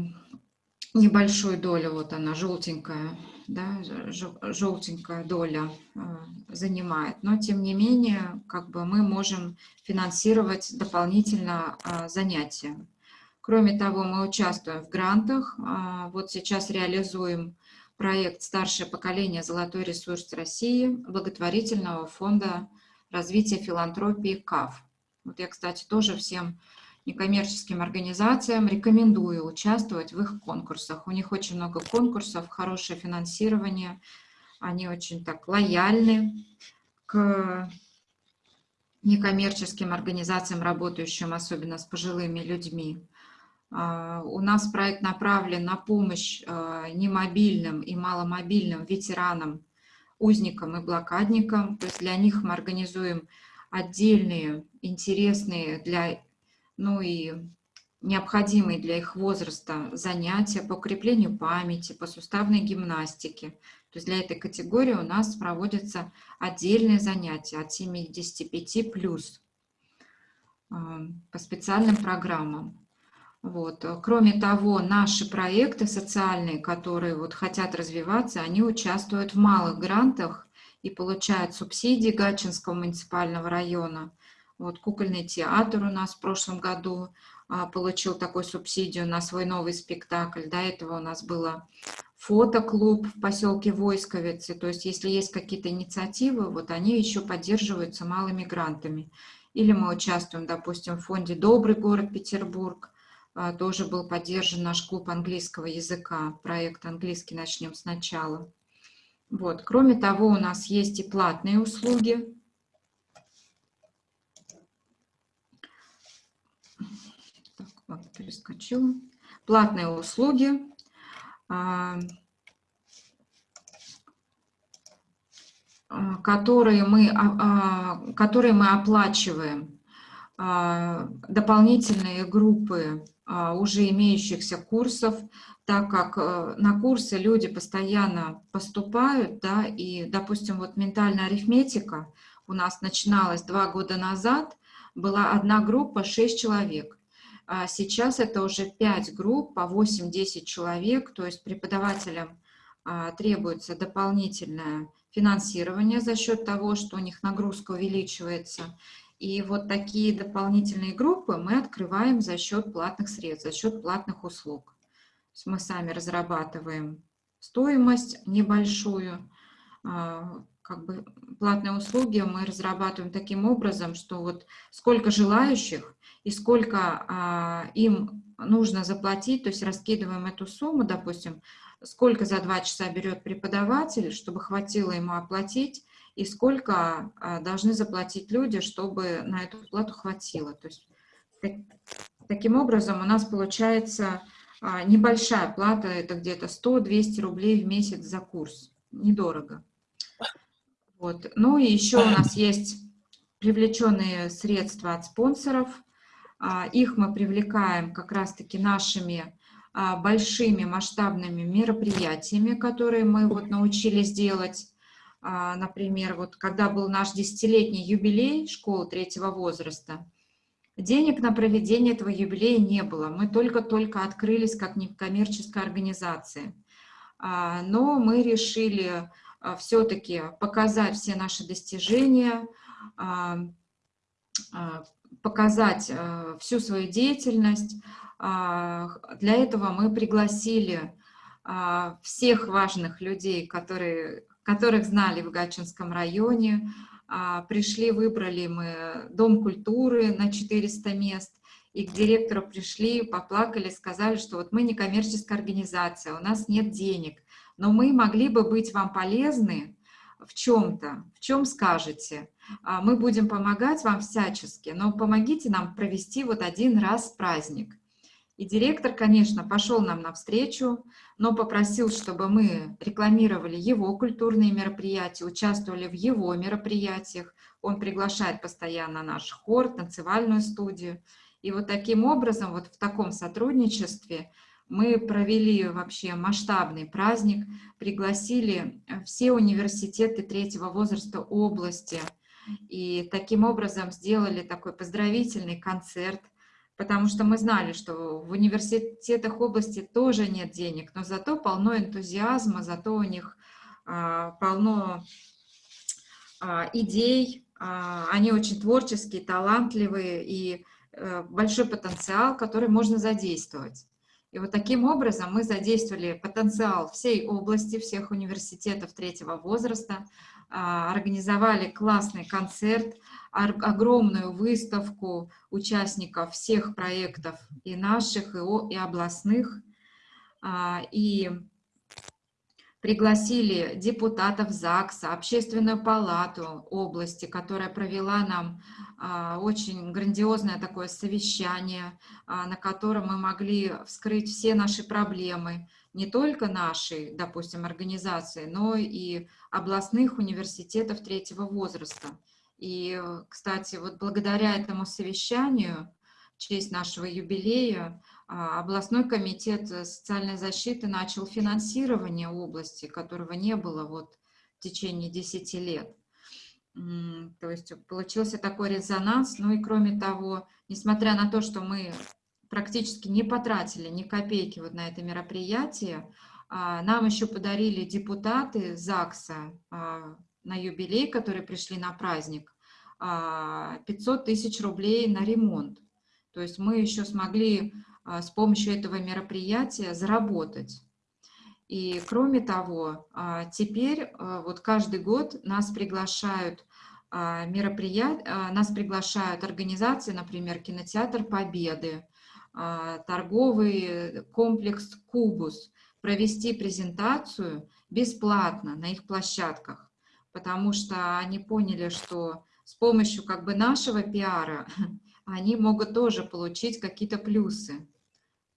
небольшую долю, вот она, желтенькая, да, желтенькая доля а, занимает. Но, тем не менее, как бы мы можем финансировать дополнительно занятия. Кроме того, мы участвуем в грантах. Вот сейчас реализуем проект «Старшее поколение. Золотой ресурс России» благотворительного фонда развития филантропии КАФ. Вот я, кстати, тоже всем некоммерческим организациям рекомендую участвовать в их конкурсах. У них очень много конкурсов, хорошее финансирование, они очень так лояльны к некоммерческим организациям, работающим особенно с пожилыми людьми. А, у нас проект направлен на помощь а, немобильным и маломобильным ветеранам, узникам и блокадникам. То есть для них мы организуем отдельные, интересные для, ну и необходимые для их возраста занятия по укреплению памяти, по суставной гимнастике. То есть для этой категории у нас проводятся отдельные занятия от 75 плюс а, по специальным программам. Вот. Кроме того, наши проекты социальные, которые вот хотят развиваться, они участвуют в малых грантах и получают субсидии Гатчинского муниципального района. Вот кукольный театр у нас в прошлом году а, получил такую субсидию на свой новый спектакль. До этого у нас было фотоклуб в поселке Войсковицы. То есть если есть какие-то инициативы, вот они еще поддерживаются малыми грантами. Или мы участвуем, допустим, в фонде «Добрый город Петербург», а, тоже был поддержан наш клуб английского языка, проект «Английский начнем сначала». Вот. Кроме того, у нас есть и платные услуги. Так, ладно, перескочила. Платные услуги. А, а, которые мы, которые мы оплачиваем. Дополнительные группы а, уже имеющихся курсов, так как э, на курсы люди постоянно поступают, да, и, допустим, вот ментальная арифметика у нас начиналась два года назад, была одна группа, 6 человек. А сейчас это уже 5 групп по 8-10 человек, то есть преподавателям а, требуется дополнительное финансирование за счет того, что у них нагрузка увеличивается, и вот такие дополнительные группы мы открываем за счет платных средств, за счет платных услуг. мы сами разрабатываем стоимость небольшую, а, как бы платные услуги мы разрабатываем таким образом, что вот сколько желающих и сколько а, им нужно заплатить, то есть раскидываем эту сумму, допустим, сколько за два часа берет преподаватель, чтобы хватило ему оплатить, и сколько а, должны заплатить люди, чтобы на эту плату хватило. То есть так, таким образом у нас получается а, небольшая плата, это где-то 100-200 рублей в месяц за курс, недорого. Вот. Ну и еще у нас есть привлеченные средства от спонсоров. А, их мы привлекаем как раз-таки нашими большими масштабными мероприятиями, которые мы вот научились делать. Например, вот когда был наш десятилетний юбилей школы третьего возраста, денег на проведение этого юбилея не было. Мы только-только открылись как некоммерческая организация. Но мы решили а, все-таки показать все наши достижения, а, а, показать всю свою деятельность. Для этого мы пригласили всех важных людей, которые, которых знали в Гатчинском районе. Пришли, выбрали мы Дом культуры на 400 мест, и к директору пришли, поплакали, сказали, что вот мы не коммерческая организация, у нас нет денег, но мы могли бы быть вам полезны в чем-то, в чем скажете. А, мы будем помогать вам всячески, но помогите нам провести вот один раз праздник. И директор, конечно, пошел нам навстречу, но попросил, чтобы мы рекламировали его культурные мероприятия, участвовали в его мероприятиях. Он приглашает постоянно наш хор, танцевальную студию. И вот таким образом, вот в таком сотрудничестве мы провели вообще масштабный праздник, пригласили все университеты третьего возраста области, и таким образом сделали такой поздравительный концерт, потому что мы знали, что в университетах области тоже нет денег, но зато полно энтузиазма, зато у них а, полно а, идей, а, они очень творческие, талантливые и а, большой потенциал, который можно задействовать. И вот таким образом мы задействовали потенциал всей области, всех университетов третьего возраста, организовали классный концерт, огромную выставку участников всех проектов и наших, и областных. А, и пригласили депутатов ЗАГСа, Общественную палату области, которая провела нам а, очень грандиозное такое совещание, а, на котором мы могли вскрыть все наши проблемы, не только нашей, допустим, организации, но и областных университетов третьего возраста. И, кстати, вот благодаря этому совещанию, в честь нашего юбилея, а, областной комитет э, социальной защиты начал финансирование области, которого не было вот в течение 10 лет. То есть получился такой резонанс. Ну и кроме того, несмотря на то, что мы практически не потратили ни копейки вот на это мероприятие, а, нам еще подарили депутаты ЗАГСа а, на юбилей, которые пришли на праздник, 500 тысяч рублей на ремонт. То есть мы еще смогли а, с помощью этого мероприятия заработать. И кроме того, а, теперь а, вот каждый год нас приглашают мероприятия, нас приглашают организации, например, кинотеатр Победы, торговый комплекс Кубус, провести презентацию бесплатно на их площадках, потому что они поняли, что с помощью как бы нашего пиара они могут тоже получить какие-то плюсы.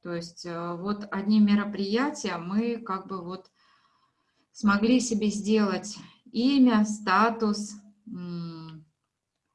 То есть э, вот одним мероприятием мы как бы вот смогли себе сделать имя, статус,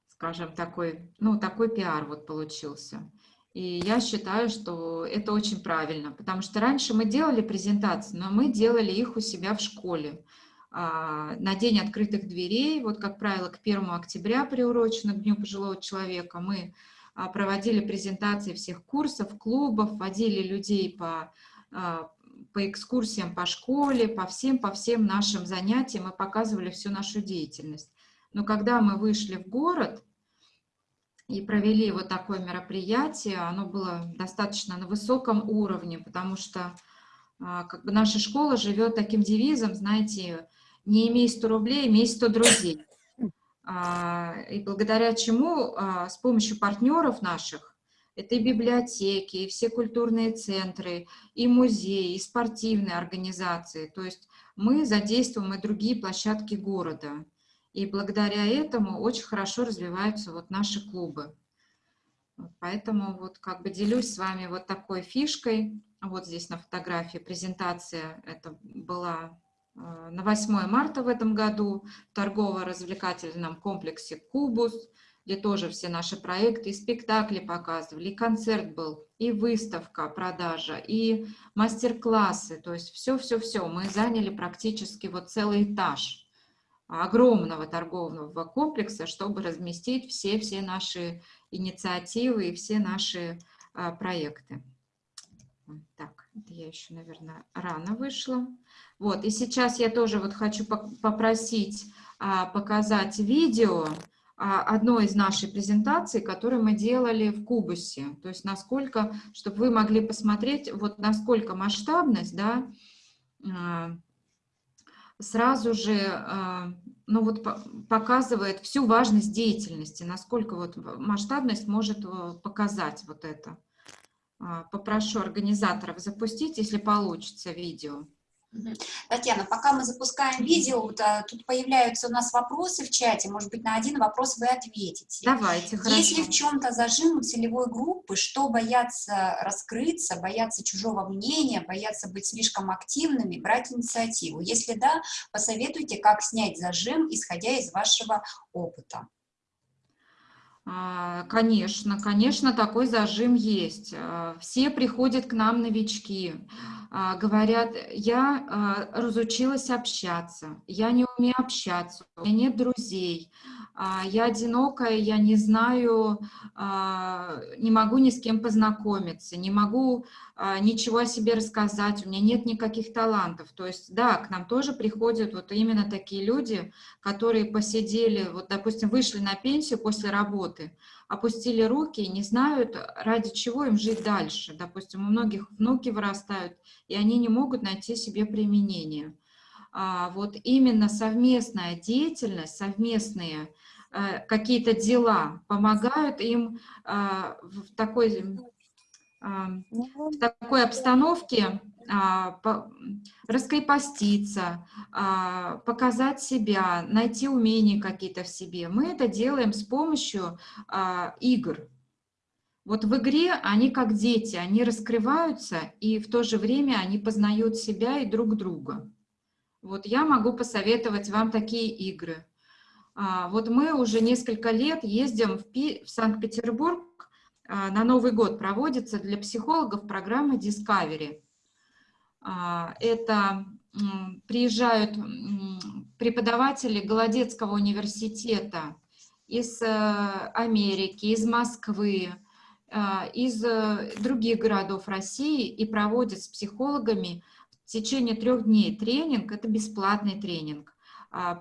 скажем, такой, ну, такой пиар вот получился. И я считаю, что это очень правильно, потому что раньше мы делали презентации, но мы делали их у себя в школе. А, на день открытых дверей, вот, как правило, к 1 октября приурочено к Дню пожилого человека, мы а, проводили презентации всех курсов, клубов, водили людей по, а, по экскурсиям по школе, по всем, по всем нашим занятиям и показывали всю нашу деятельность. Но когда мы вышли в город и провели вот такое мероприятие, оно было достаточно на высоком уровне, потому что а, как бы наша школа живет таким девизом, знаете, не имей 100 рублей, имей 100 друзей. А, и благодаря чему а, с помощью партнеров наших, это и библиотеки, и все культурные центры, и музеи, и спортивные организации, то есть мы задействуем и другие площадки города. И благодаря этому очень хорошо развиваются вот наши клубы. Поэтому вот как бы делюсь с вами вот такой фишкой. Вот здесь на фотографии презентация, это была э, на 8 марта в этом году в торгово-развлекательном комплексе «Кубус», где тоже все наши проекты, и спектакли показывали, и концерт был, и выставка, продажа, и мастер-классы, то есть все-все-все. Мы заняли практически вот целый этаж огромного торгового комплекса, чтобы разместить все-все наши инициативы и все наши а, проекты. Так, я еще, наверное, рано вышла. Вот, и сейчас я тоже вот хочу попросить а, показать видео, а, одной из нашей презентаций, которую мы делали в Кубусе. То есть насколько, чтобы вы могли посмотреть, вот насколько масштабность, да, сразу же, а, ну вот показывает всю важность деятельности, насколько вот масштабность может показать вот это. Попрошу организаторов запустить, если получится видео. Татьяна, пока мы запускаем видео, тут появляются у нас вопросы в чате, может быть, на один вопрос вы ответите. Давайте, хорошо. Если в чем-то зажим у целевой группы, что боятся раскрыться, боятся чужого мнения, боятся быть слишком активными, брать инициативу? Если да, посоветуйте, как снять зажим, исходя из вашего опыта. А, конечно, конечно, такой зажим есть. А, все приходят к нам новички, а, говорят, я разучилась общаться, я не умею общаться, у меня нет друзей, я одинокая, я не знаю, а, не могу ни с кем познакомиться, не могу а, ничего о себе рассказать, у меня нет никаких талантов. То есть, да, к нам тоже приходят вот именно такие люди, которые посидели, вот, допустим, вышли на пенсию после работы, опустили руки и не знают, ради чего им жить дальше. Допустим, у многих внуки вырастают, и они не могут найти себе применение. Вот именно совместная деятельность, совместные какие-то дела, помогают им э, в такой, э, в такой обстановке раскрепоститься, показать себя, найти умения какие-то в себе. Мы это делаем с помощью игр. Вот в игре они как дети, они раскрываются, и в то же время они познают себя и друг друга. Вот я могу посоветовать вам такие игры. А, вот мы уже несколько лет ездим в, в Санкт-Петербург, а, на Новый год проводится для психологов программа Discovery. А, это приезжают преподаватели Голодецкого университета из э, Америки, из Москвы, из э, других городов России и проводят с психологами в течение трех дней тренинг, это бесплатный тренинг,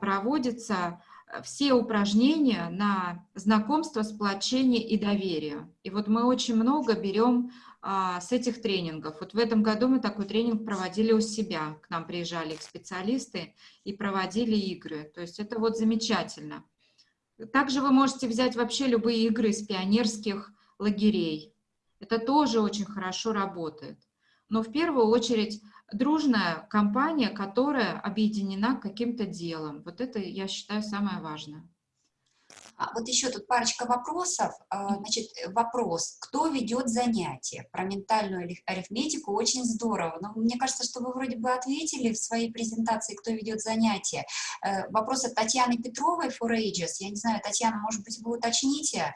проводится все упражнения на знакомство, сплочение и доверие. И вот мы очень много берем а, с этих тренингов. Вот в этом году мы такой тренинг проводили у себя. К нам приезжали их специалисты и проводили игры. То есть это вот замечательно. Также вы можете взять вообще любые игры из пионерских лагерей. Это тоже очень хорошо работает. Но в первую очередь дружная компания, которая объединена каким-то делом. Вот это, я считаю, самое важное. А вот еще тут парочка вопросов. А, значит, вопрос, кто ведет занятия? Про ментальную арифметику очень здорово. Но мне кажется, что вы вроде бы ответили в своей презентации, кто ведет занятия. Э, вопрос от Татьяны Петровой, For Ages. Я не знаю, Татьяна, может быть, вы уточните?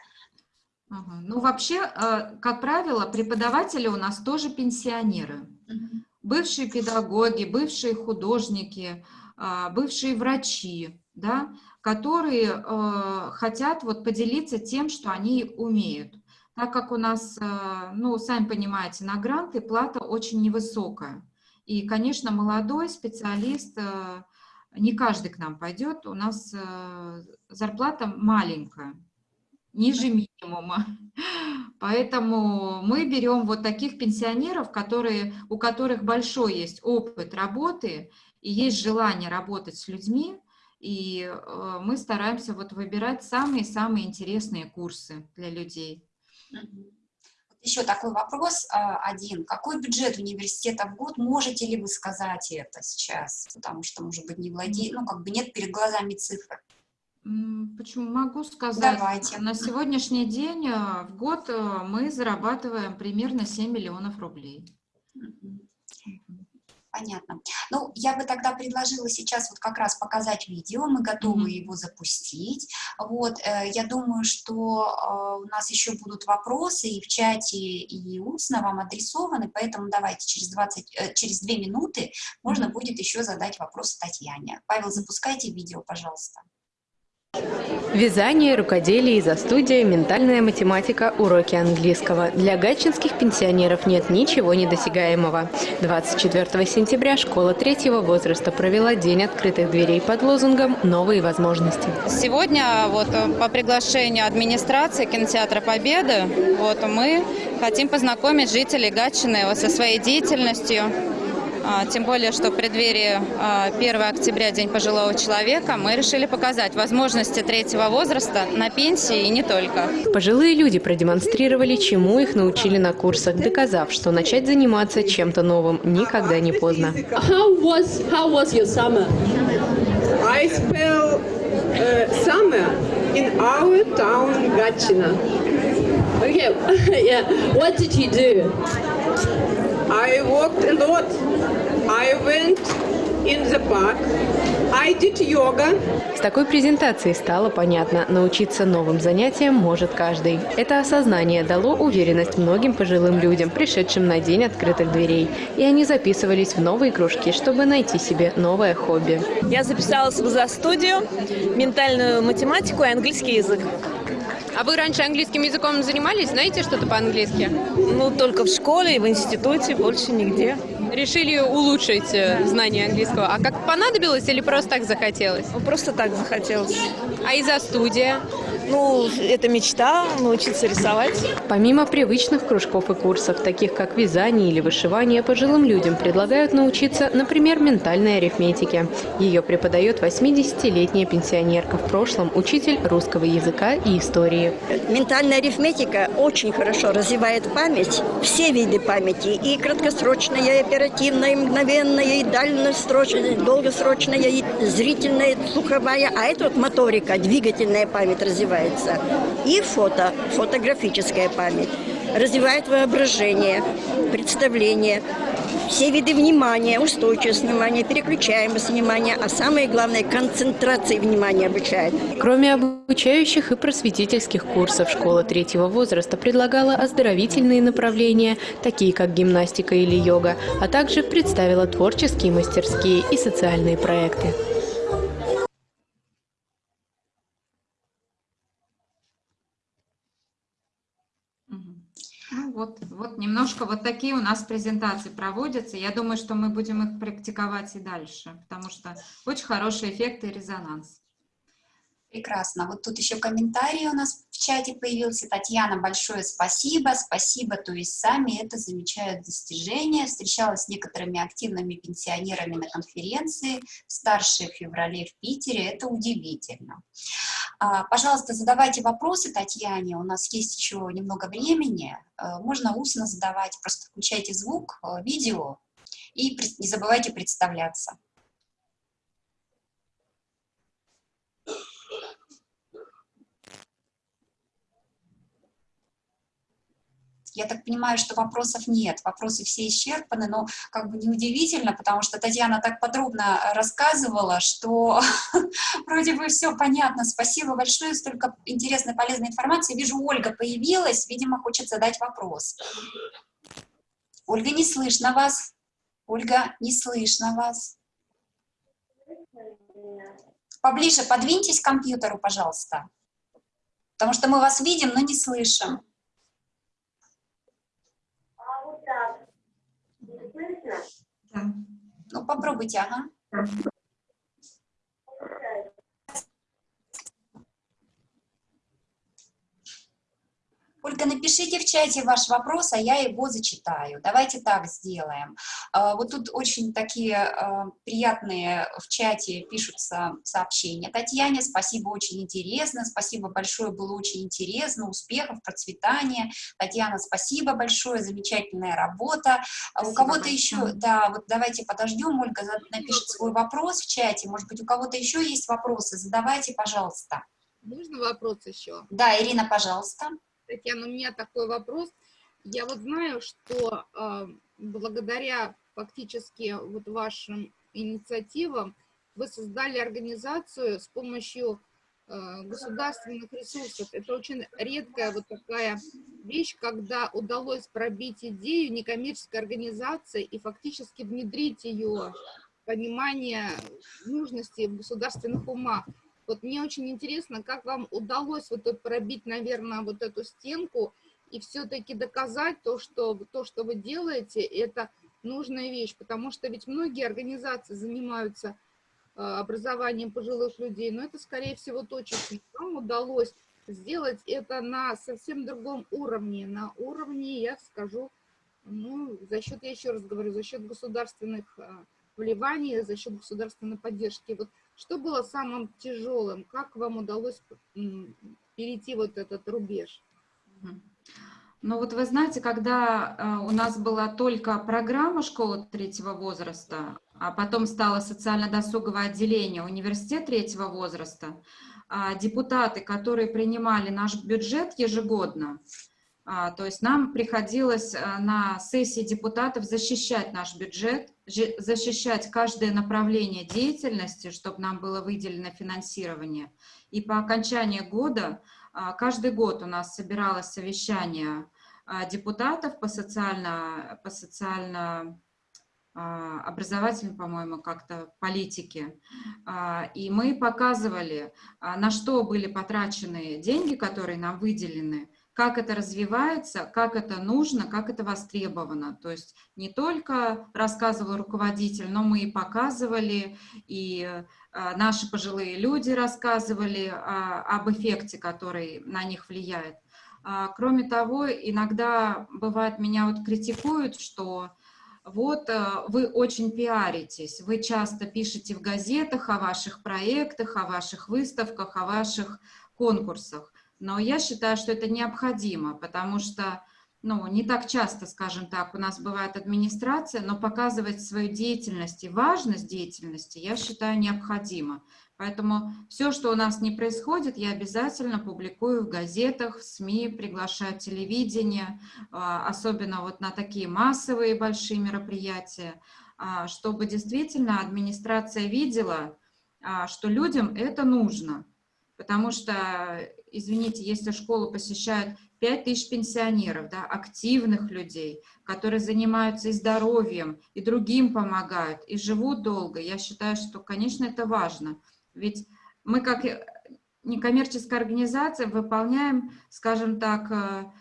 Ну, вообще, э, как правило, преподаватели у нас тоже пенсионеры. Угу бывшие педагоги, бывшие художники, а, бывшие врачи, да, которые э, хотят вот поделиться тем, что они умеют. Так как у нас, э, ну, сами понимаете, на гранты плата очень невысокая. И, конечно, молодой специалист, не каждый к нам пойдет, у нас зарплата маленькая ниже минимума. Поэтому мы берем вот таких пенсионеров, которые, у которых большой есть опыт работы и есть желание работать с людьми, и э, мы стараемся вот выбирать самые-самые интересные курсы для людей. Еще такой вопрос а, один. Какой бюджет университета в год? Можете ли вы сказать это сейчас? Потому что, может быть, не владеете, ну, как бы нет перед глазами цифр. Почему могу сказать? Давайте. На сегодняшний день э, в год э, мы зарабатываем примерно 7 миллионов рублей. Понятно. Ну, я бы тогда предложила сейчас вот как раз показать видео, мы готовы Мгм. его запустить. Вот, э, я думаю, что э, у нас еще будут вопросы и в чате, и устно вам адресованы, поэтому давайте через 20, э, через 2 минуты можно Мгм. будет еще задать вопрос Татьяне. Павел, запускайте видео, пожалуйста. Вязание, рукоделие и за студия, ментальная математика, уроки английского. Для гатчинских пенсионеров нет ничего недосягаемого. 24 сентября школа третьего возраста провела День открытых дверей под лозунгом «Новые возможности». Сегодня вот э, по приглашению администрации кинотеатра Победы вот мы хотим познакомить жителей Гатчины вот со своей деятельностью. А, Тем более, что в преддверии а, 1 октября, День пожилого человека, мы решили показать возможности третьего возраста на пенсии и не только. Пожилые люди продемонстрировали, чему их научили на курсах, доказав, что начать заниматься чем-то новым никогда не поздно. How was how was your summer? I spent uh, summer in our town Gatchina. Okay, yeah. What did you do? I walked a lot. I went in the park. I did yoga. С такой презентацией стало понятно, научиться новым занятиям может каждый. Это осознание дало уверенность многим пожилым людям, пришедшим на День открытых дверей. И они записывались в новые кружки, чтобы найти себе новое хобби. Я записалась в за-студию, ментальную математику и английский язык. А вы раньше английским языком занимались? Знаете что-то по-английски? Ну, только в школе и в институте, больше нигде. Решили улучшить э, знание английского. А как понадобилось или просто так захотелось? Ну, просто так захотелось. А из-за студия? Ну, это мечта, научиться рисовать. Помимо привычных кружков и курсов, таких как вязание или вышивание, пожилым людям предлагают научиться, например, ментальной арифметике. Ее преподает 80-летняя пенсионерка, в прошлом учитель русского языка и истории. Ментальная арифметика очень хорошо развивает память, все виды памяти, и краткосрочная, и оперативная, и мгновенная, и дальносрочная, и долгосрочная, и зрительная, и слуховая, а это вот моторика, двигательная память развивается. И фото, фотографическая память. Развивает воображение, представление, все виды внимания, устойчивость внимания, переключаемость внимания, а самое главное, концентрации внимания обучает. Кроме обучающих и просветительских курсов, школа третьего возраста предлагала оздоровительные направления, такие как гимнастика или йога, а также представила творческие мастерские и социальные проекты. Вот, вот немножко вот такие у нас презентации проводятся. Я думаю, что мы будем их практиковать и дальше, потому что очень хороший эффект и резонанс. Прекрасно. Вот тут еще комментарий у нас в чате появился. Татьяна, большое спасибо. Спасибо, то есть сами это замечают достижения. Встречалась с некоторыми активными пенсионерами на конференции, старшие в феврале в Питере. Это удивительно. А, Пожалуйста, задавайте вопросы Татьяне. У нас есть еще немного времени. Э, Можно устно задавать. Просто включайте звук, э, видео и не забывайте представляться. Я так понимаю, что вопросов нет, вопросы все исчерпаны, но как бы неудивительно, потому что Татьяна так подробно рассказывала, что вроде бы все понятно. Спасибо большое, столько интересной, полезной информации. Вижу, Ольга появилась, видимо, хочет задать вопрос. Ольга, не слышно вас. Ольга, не слышно вас. Поближе подвиньтесь к компьютеру, пожалуйста. Потому что мы вас видим, но не слышим. Ну, попробуйте, ага. Ольга, напишите в чате ваш вопрос, а я его зачитаю. Давайте так сделаем. А, вот тут очень такие а, приятные в чате пишутся сообщения. Татьяне, спасибо, очень интересно. Спасибо большое, было очень интересно. Успехов, процветания. Татьяна, спасибо большое, замечательная работа. Спасибо У кого-то еще, да, вот давайте подождем, Ольга напишет свой вопрос в чате. Может быть, у кого-то еще есть вопросы? Задавайте, пожалуйста. Можно вопрос еще? Да, Ирина, пожалуйста. Татьяна, у меня такой вопрос. Я вот знаю, что э, благодаря фактически вот вашим инициативам вы создали организацию с помощью э, государственных ресурсов. Это очень редкая вот такая вещь, когда удалось пробить идею некоммерческой организации и фактически внедрить ее понимание нужности в государственных умах. Вот мне очень интересно, как вам удалось вот пробить, наверное, вот эту стенку и все-таки доказать то что, то, что вы делаете, это нужная вещь, потому что ведь многие организации занимаются э, образованием пожилых людей, но это, скорее всего, точечно. Вам удалось сделать это на совсем другом уровне, на уровне, я скажу, ну, за счет, я еще раз говорю, за счет государственных э, вливаний, за счет государственной поддержки. Вот что было самым тяжелым? Как вам удалось перейти вот этот рубеж? Ну вот вы знаете, когда э, у нас была только программа школы третьего возраста, а потом стало социально-досуговое отделение университет третьего возраста, а депутаты, которые принимали наш бюджет ежегодно, а, то есть нам приходилось э, на сессии депутатов защищать наш бюджет, защищать каждое направление деятельности, чтобы нам было выделено финансирование. И по окончании года, а, каждый год у нас собиралось совещание а, депутатов по социально, по социально образовательной, по-моему, как-то политике. И мы показывали, на что были потрачены деньги, которые нам выделены, как это развивается, как это нужно, как это востребовано. То есть не только рассказывал руководитель, но мы и показывали, и а, наши пожилые люди рассказывали а, об эффекте, который на них влияет. А, кроме того, иногда бывает, меня вот критикуют, что вот вы очень пиаритесь, вы часто пишете в газетах о ваших проектах, о ваших выставках, о ваших конкурсах. Но я считаю, что это необходимо, потому что ну, не так часто, скажем так, у нас бывает администрация, но показывать свою деятельность и важность деятельности, я считаю, необходимо. Поэтому все, что у нас не происходит, я обязательно публикую в газетах, в СМИ, приглашаю телевидение, а, особенно вот на такие массовые большие мероприятия, а, чтобы действительно администрация видела, а, что людям это нужно. Потому что извините, если школу посещают 5 тысяч пенсионеров, да, активных людей, которые занимаются и здоровьем, и другим помогают, и живут долго, я считаю, что, конечно, это важно. Ведь мы, как некоммерческая организация, выполняем, скажем так, э,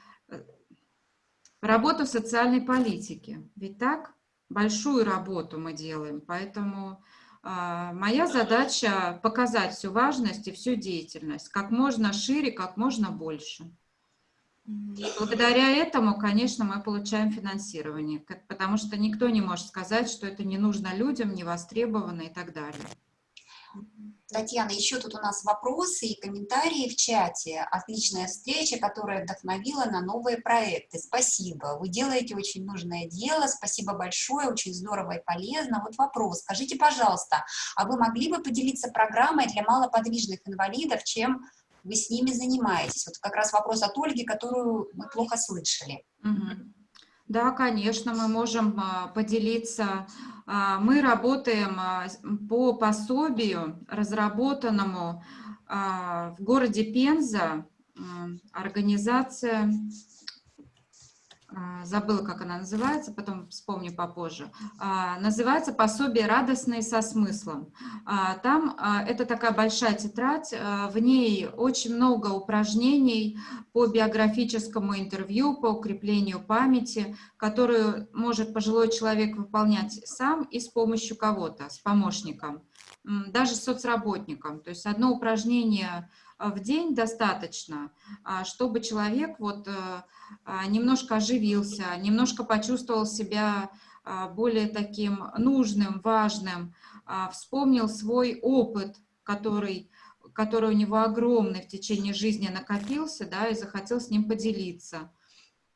работу в социальной политике. Ведь так? Большую работу мы делаем, поэтому моя задача показать всю важность и всю деятельность, как можно шире, как можно больше. И благодаря этому, конечно, мы получаем финансирование, потому что никто не может сказать, что это не нужно людям, не востребовано и так далее. Татьяна, еще тут у нас вопросы и комментарии в чате. Отличная встреча, которая вдохновила на новые проекты. Спасибо. Вы делаете очень нужное дело. Спасибо большое, очень здорово и полезно. Вот вопрос. Скажите, пожалуйста, а вы могли бы поделиться программой для малоподвижных инвалидов, чем вы с ними занимаетесь? Вот как раз вопрос от Ольги, которую мы плохо слышали. Угу. Да, конечно, мы можем а, поделиться. А, мы работаем а, по пособию, разработанному в городе Пенза, организация забыла, как она называется, потом вспомню попозже, а, называется «Пособие радостное со смыслом». А, там это такая большая тетрадь, в ней очень много упражнений по биографическому интервью, по укреплению памяти, которую может пожилой человек выполнять сам и с помощью кого-то, с помощником, даже с соцработником. То есть одно упражнение в день достаточно, чтобы человек вот немножко оживился, немножко почувствовал себя более таким нужным, важным, вспомнил свой опыт, который, который у него огромный в течение жизни накопился, да, и захотел с ним поделиться.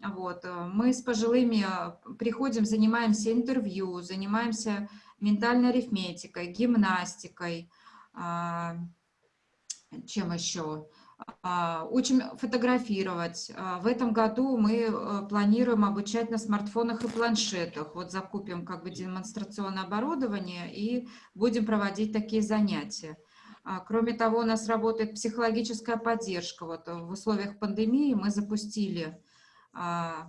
Вот. Э, мы с пожилыми э, приходим, занимаемся интервью, занимаемся ментальной арифметикой, гимнастикой, а, чем еще? А, учим фотографировать. А, в этом году мы э, планируем обучать на смартфонах и планшетах. Вот закупим как бы демонстрационное оборудование и будем проводить такие занятия. Кроме того, у нас работает психологическая поддержка. Вот в условиях пандемии мы запустили а,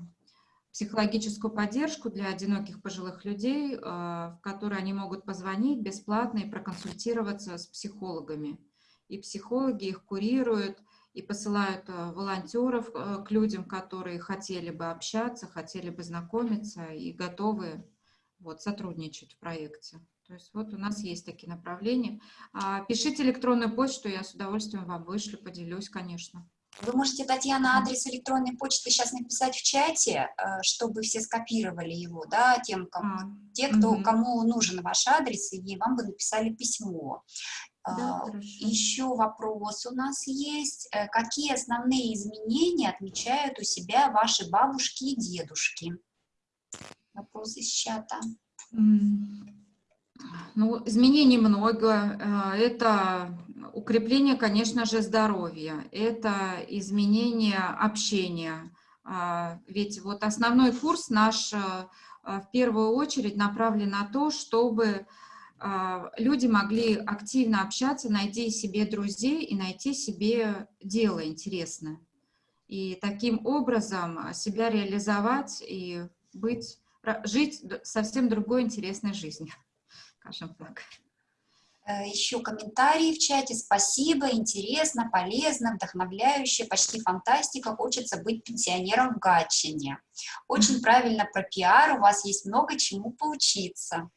психологическую поддержку для одиноких пожилых людей, а, в которой они могут позвонить бесплатно и проконсультироваться с психологами. И психологи их курируют и посылают а, волонтеров к людям, которые хотели бы общаться, хотели бы знакомиться и готовы вот, сотрудничать в проекте. То есть вот у нас есть такие направления. Пишите электронную почту, я с удовольствием вам вышлю, поделюсь, конечно. Вы можете, Татьяна, адрес электронной почты сейчас написать в чате, э, чтобы все скопировали его, да, тем, кому, а, те, кто, угу. кому нужен ваш адрес, и вам бы написали письмо. Да, а, Еще вопрос у нас есть. Э, какие основные изменения отмечают у себя ваши бабушки и дедушки? Вопрос из чата. Ну, изменений много. Э, это укрепление, конечно же, здоровья, это изменение общения. А, ведь вот основной курс наш э, в первую очередь направлен на то, чтобы люди могли активно общаться, найти себе друзей и найти себе дело интересное. И таким образом себя реализовать и быть, жить совсем другой интересной жизнью скажем так. Э, Еще комментарии в чате. Спасибо, интересно, полезно, вдохновляюще, почти фантастика. Хочется быть пенсионером в Гатчине. Очень правильно про пиар, у вас есть много чему поучиться.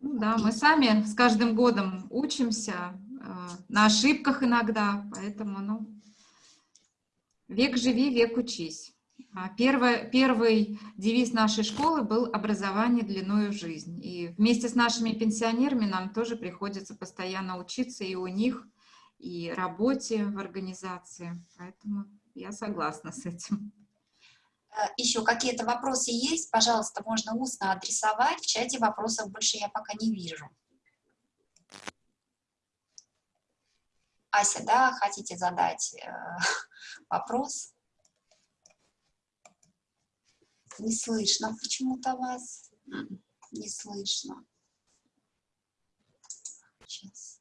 Ну, да, мы сами с каждым годом учимся, э, на ошибках иногда, поэтому, ну, век живи, век учись. А первый, первый девиз нашей школы был «Образование длиною в жизнь». И вместе с нашими пенсионерами нам тоже приходится постоянно учиться и у них, и работе в организации. Поэтому я согласна с этим. Э, Еще какие-то вопросы есть? Пожалуйста, можно устно адресовать. В чате вопросов больше я пока не вижу. Ася, да, хотите задать э, вопрос? Не слышно почему-то вас. Не слышно. Сейчас.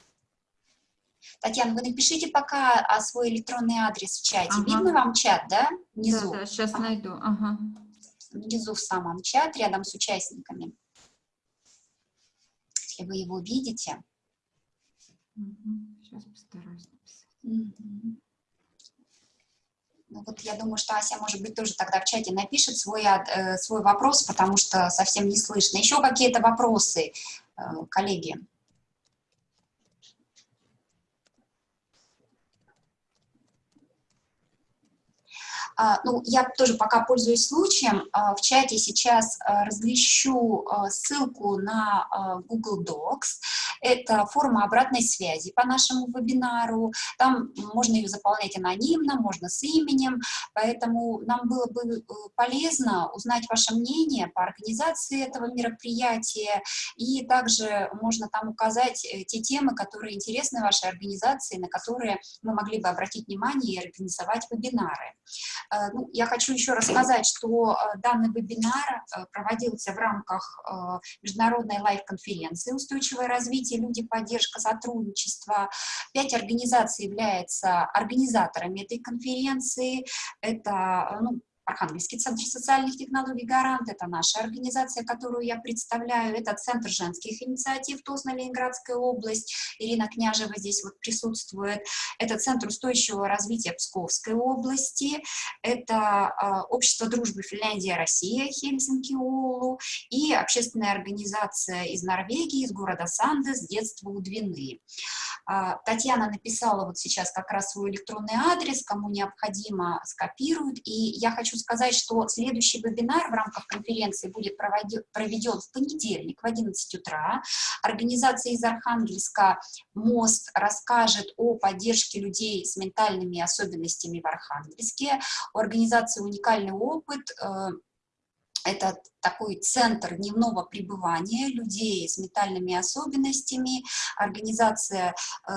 Татьяна, вы напишите пока а, свой электронный адрес в чате. Ага. Видно вам чат, да? Внизу. Да, да сейчас ага. найду. Ага. Внизу в самом чат, рядом с участниками. Если вы его видите. Угу. Сейчас постараюсь написать. Угу. Ну, вот я думаю, что Ася, может быть, тоже тогда в чате напишет свой, э, свой вопрос, потому что совсем не слышно. Еще какие-то вопросы, э, коллеги? Ну, я тоже пока пользуюсь случаем, а, в чате сейчас а, размещу ссылку на Google Docs, это форма обратной связи по нашему вебинару, там можно ее заполнять анонимно, можно с именем, поэтому нам было бы э, полезно узнать ваше мнение по организации этого мероприятия, и также можно там указать э, те темы, которые интересны вашей организации, на которые мы могли бы обратить внимание и организовать вебинары. Э, ну, я хочу еще рассказать, что э, данный вебинар э, проводился в рамках международной лайв-конференции «Устойчивое развитие, люди, поддержка, сотрудничество». Пять организаций являются организаторами этой конференции. Это ну, Архангельский центр социальных технологий «Гарант», это наша организация, которую я представляю, это Центр женских инициатив Тозна, Ленинградская область, Ирина Княжева здесь вот присутствует, это Центр устойчивого развития Псковской области, это э, Общество дружбы Финляндия-Россия, Хельсинки, Оулу, и общественная организация из Норвегии, из города Сандес, детство у Двины. Э, Татьяна написала вот сейчас как раз свой электронный адрес, кому необходимо, скопируют, и я хочу сказать, что следующий вебинар в рамках конференции будет проведен в понедельник в 11 утра. Организация из Архангельска «Мост» расскажет о поддержке людей с ментальными особенностями в Архангельске. У организации уникальный опыт э, это такой центр дневного пребывания людей с ментальными особенностями. Организация э,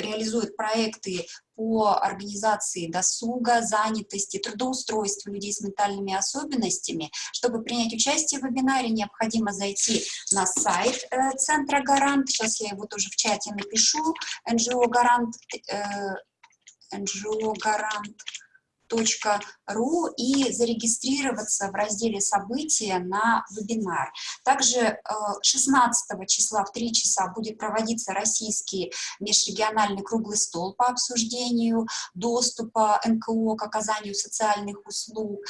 реализует проекты по организации досуга, занятости, трудоустройства людей с ментальными особенностями. Чтобы принять участие в вебинаре, необходимо зайти на сайт э, Центра Гарант. Сейчас я его тоже в чате напишу. NGO Гарант, э, NGO Гарант ру и зарегистрироваться в разделе «События» на вебинар. Также 16 э, числа в 3 часа будет проводиться российский межрегиональный круглый стол по обсуждению доступа НКО к оказанию социальных услуг.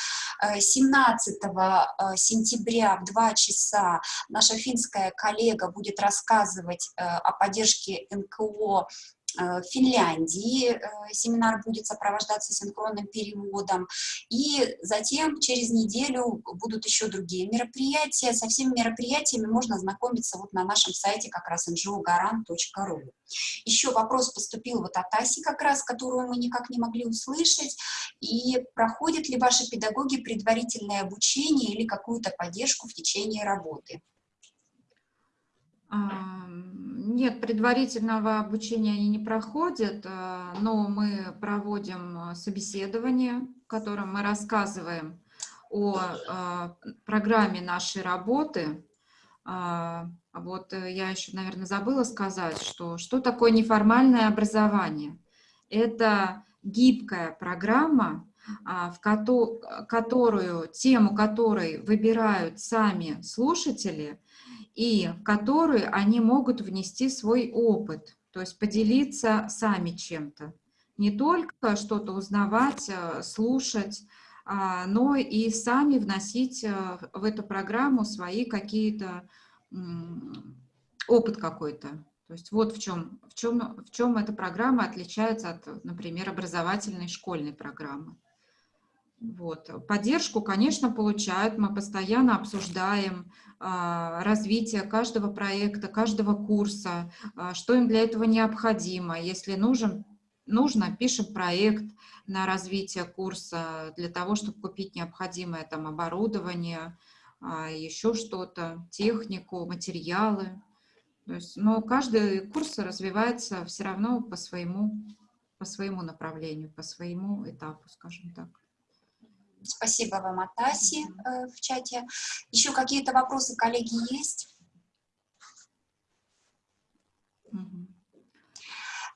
17 э, э, сентября в 2 часа наша финская коллега будет рассказывать о поддержке НКО в Финляндии э, семинар будет сопровождаться синхронным переводом. И затем через неделю будут еще другие мероприятия. Со всеми мероприятиями можно знакомиться вот на нашем сайте как раз ngogaran.ru. Еще вопрос поступил вот от Аси как раз, которую мы никак не могли услышать. И проходят ли ваши педагоги предварительное обучение или какую-то поддержку в течение работы? Нет, предварительного обучения они не проходят, э, но мы проводим э, собеседование, в котором мы рассказываем о э, программе нашей работы. А, вот я еще, наверное, забыла сказать, что что такое неформальное образование. Это гибкая программа, а, в которую, тему которой выбирают сами слушатели – и в которые они могут внести свой опыт, то есть поделиться сами чем-то. Не только что-то узнавать, э, слушать, а, но и сами вносить э, в эту программу свои какие-то опыт какой-то. То есть вот в чем, в, чем, в чем эта программа отличается от, например, образовательной школьной программы. Вот. Поддержку, конечно, получают. Мы постоянно обсуждаем а, развитие каждого проекта, каждого курса, а, что им для этого необходимо. Если нужен, нужно, пишем проект на развитие курса для того, чтобы купить необходимое там оборудование, а, еще что-то, технику, материалы. То есть, но каждый курс развивается все равно по своему, по своему направлению, по своему этапу, скажем так. Спасибо вам, Атаси, э, в чате. Еще какие-то вопросы, коллеги, есть?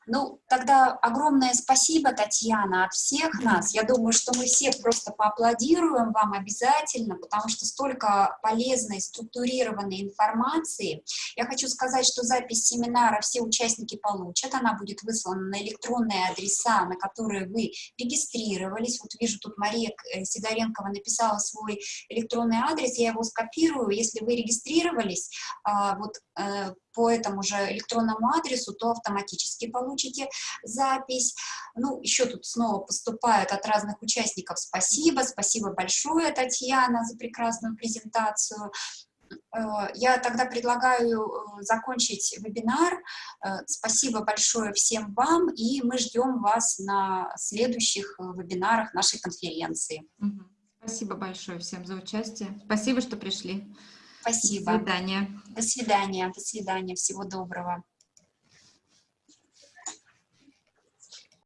Ну, тогда огромное спасибо, Татьяна, от всех нас. Я думаю, что мы все просто поаплодируем вам обязательно, потому что столько полезной, структурированной информации. Я хочу сказать, что запись семинара все участники получат. Она будет выслана на электронные адреса, на которые вы регистрировались. Вот вижу, тут Мария э, Сидоренкова написала свой электронный адрес, я его скопирую. Если вы регистрировались, а, вот э, по этому же электронному адресу, то автоматически получите запись. Ну, еще тут снова поступают от разных участников спасибо. Спасибо большое, Татьяна, за прекрасную презентацию. Э, я тогда предлагаю э, закончить вебинар. Э, спасибо большое всем вам, и мы ждем вас на следующих вебинарах нашей конференции. Спасибо большое всем за участие. Спасибо, что пришли. Спасибо. До свидания. До свидания. До свидания. Всего доброго.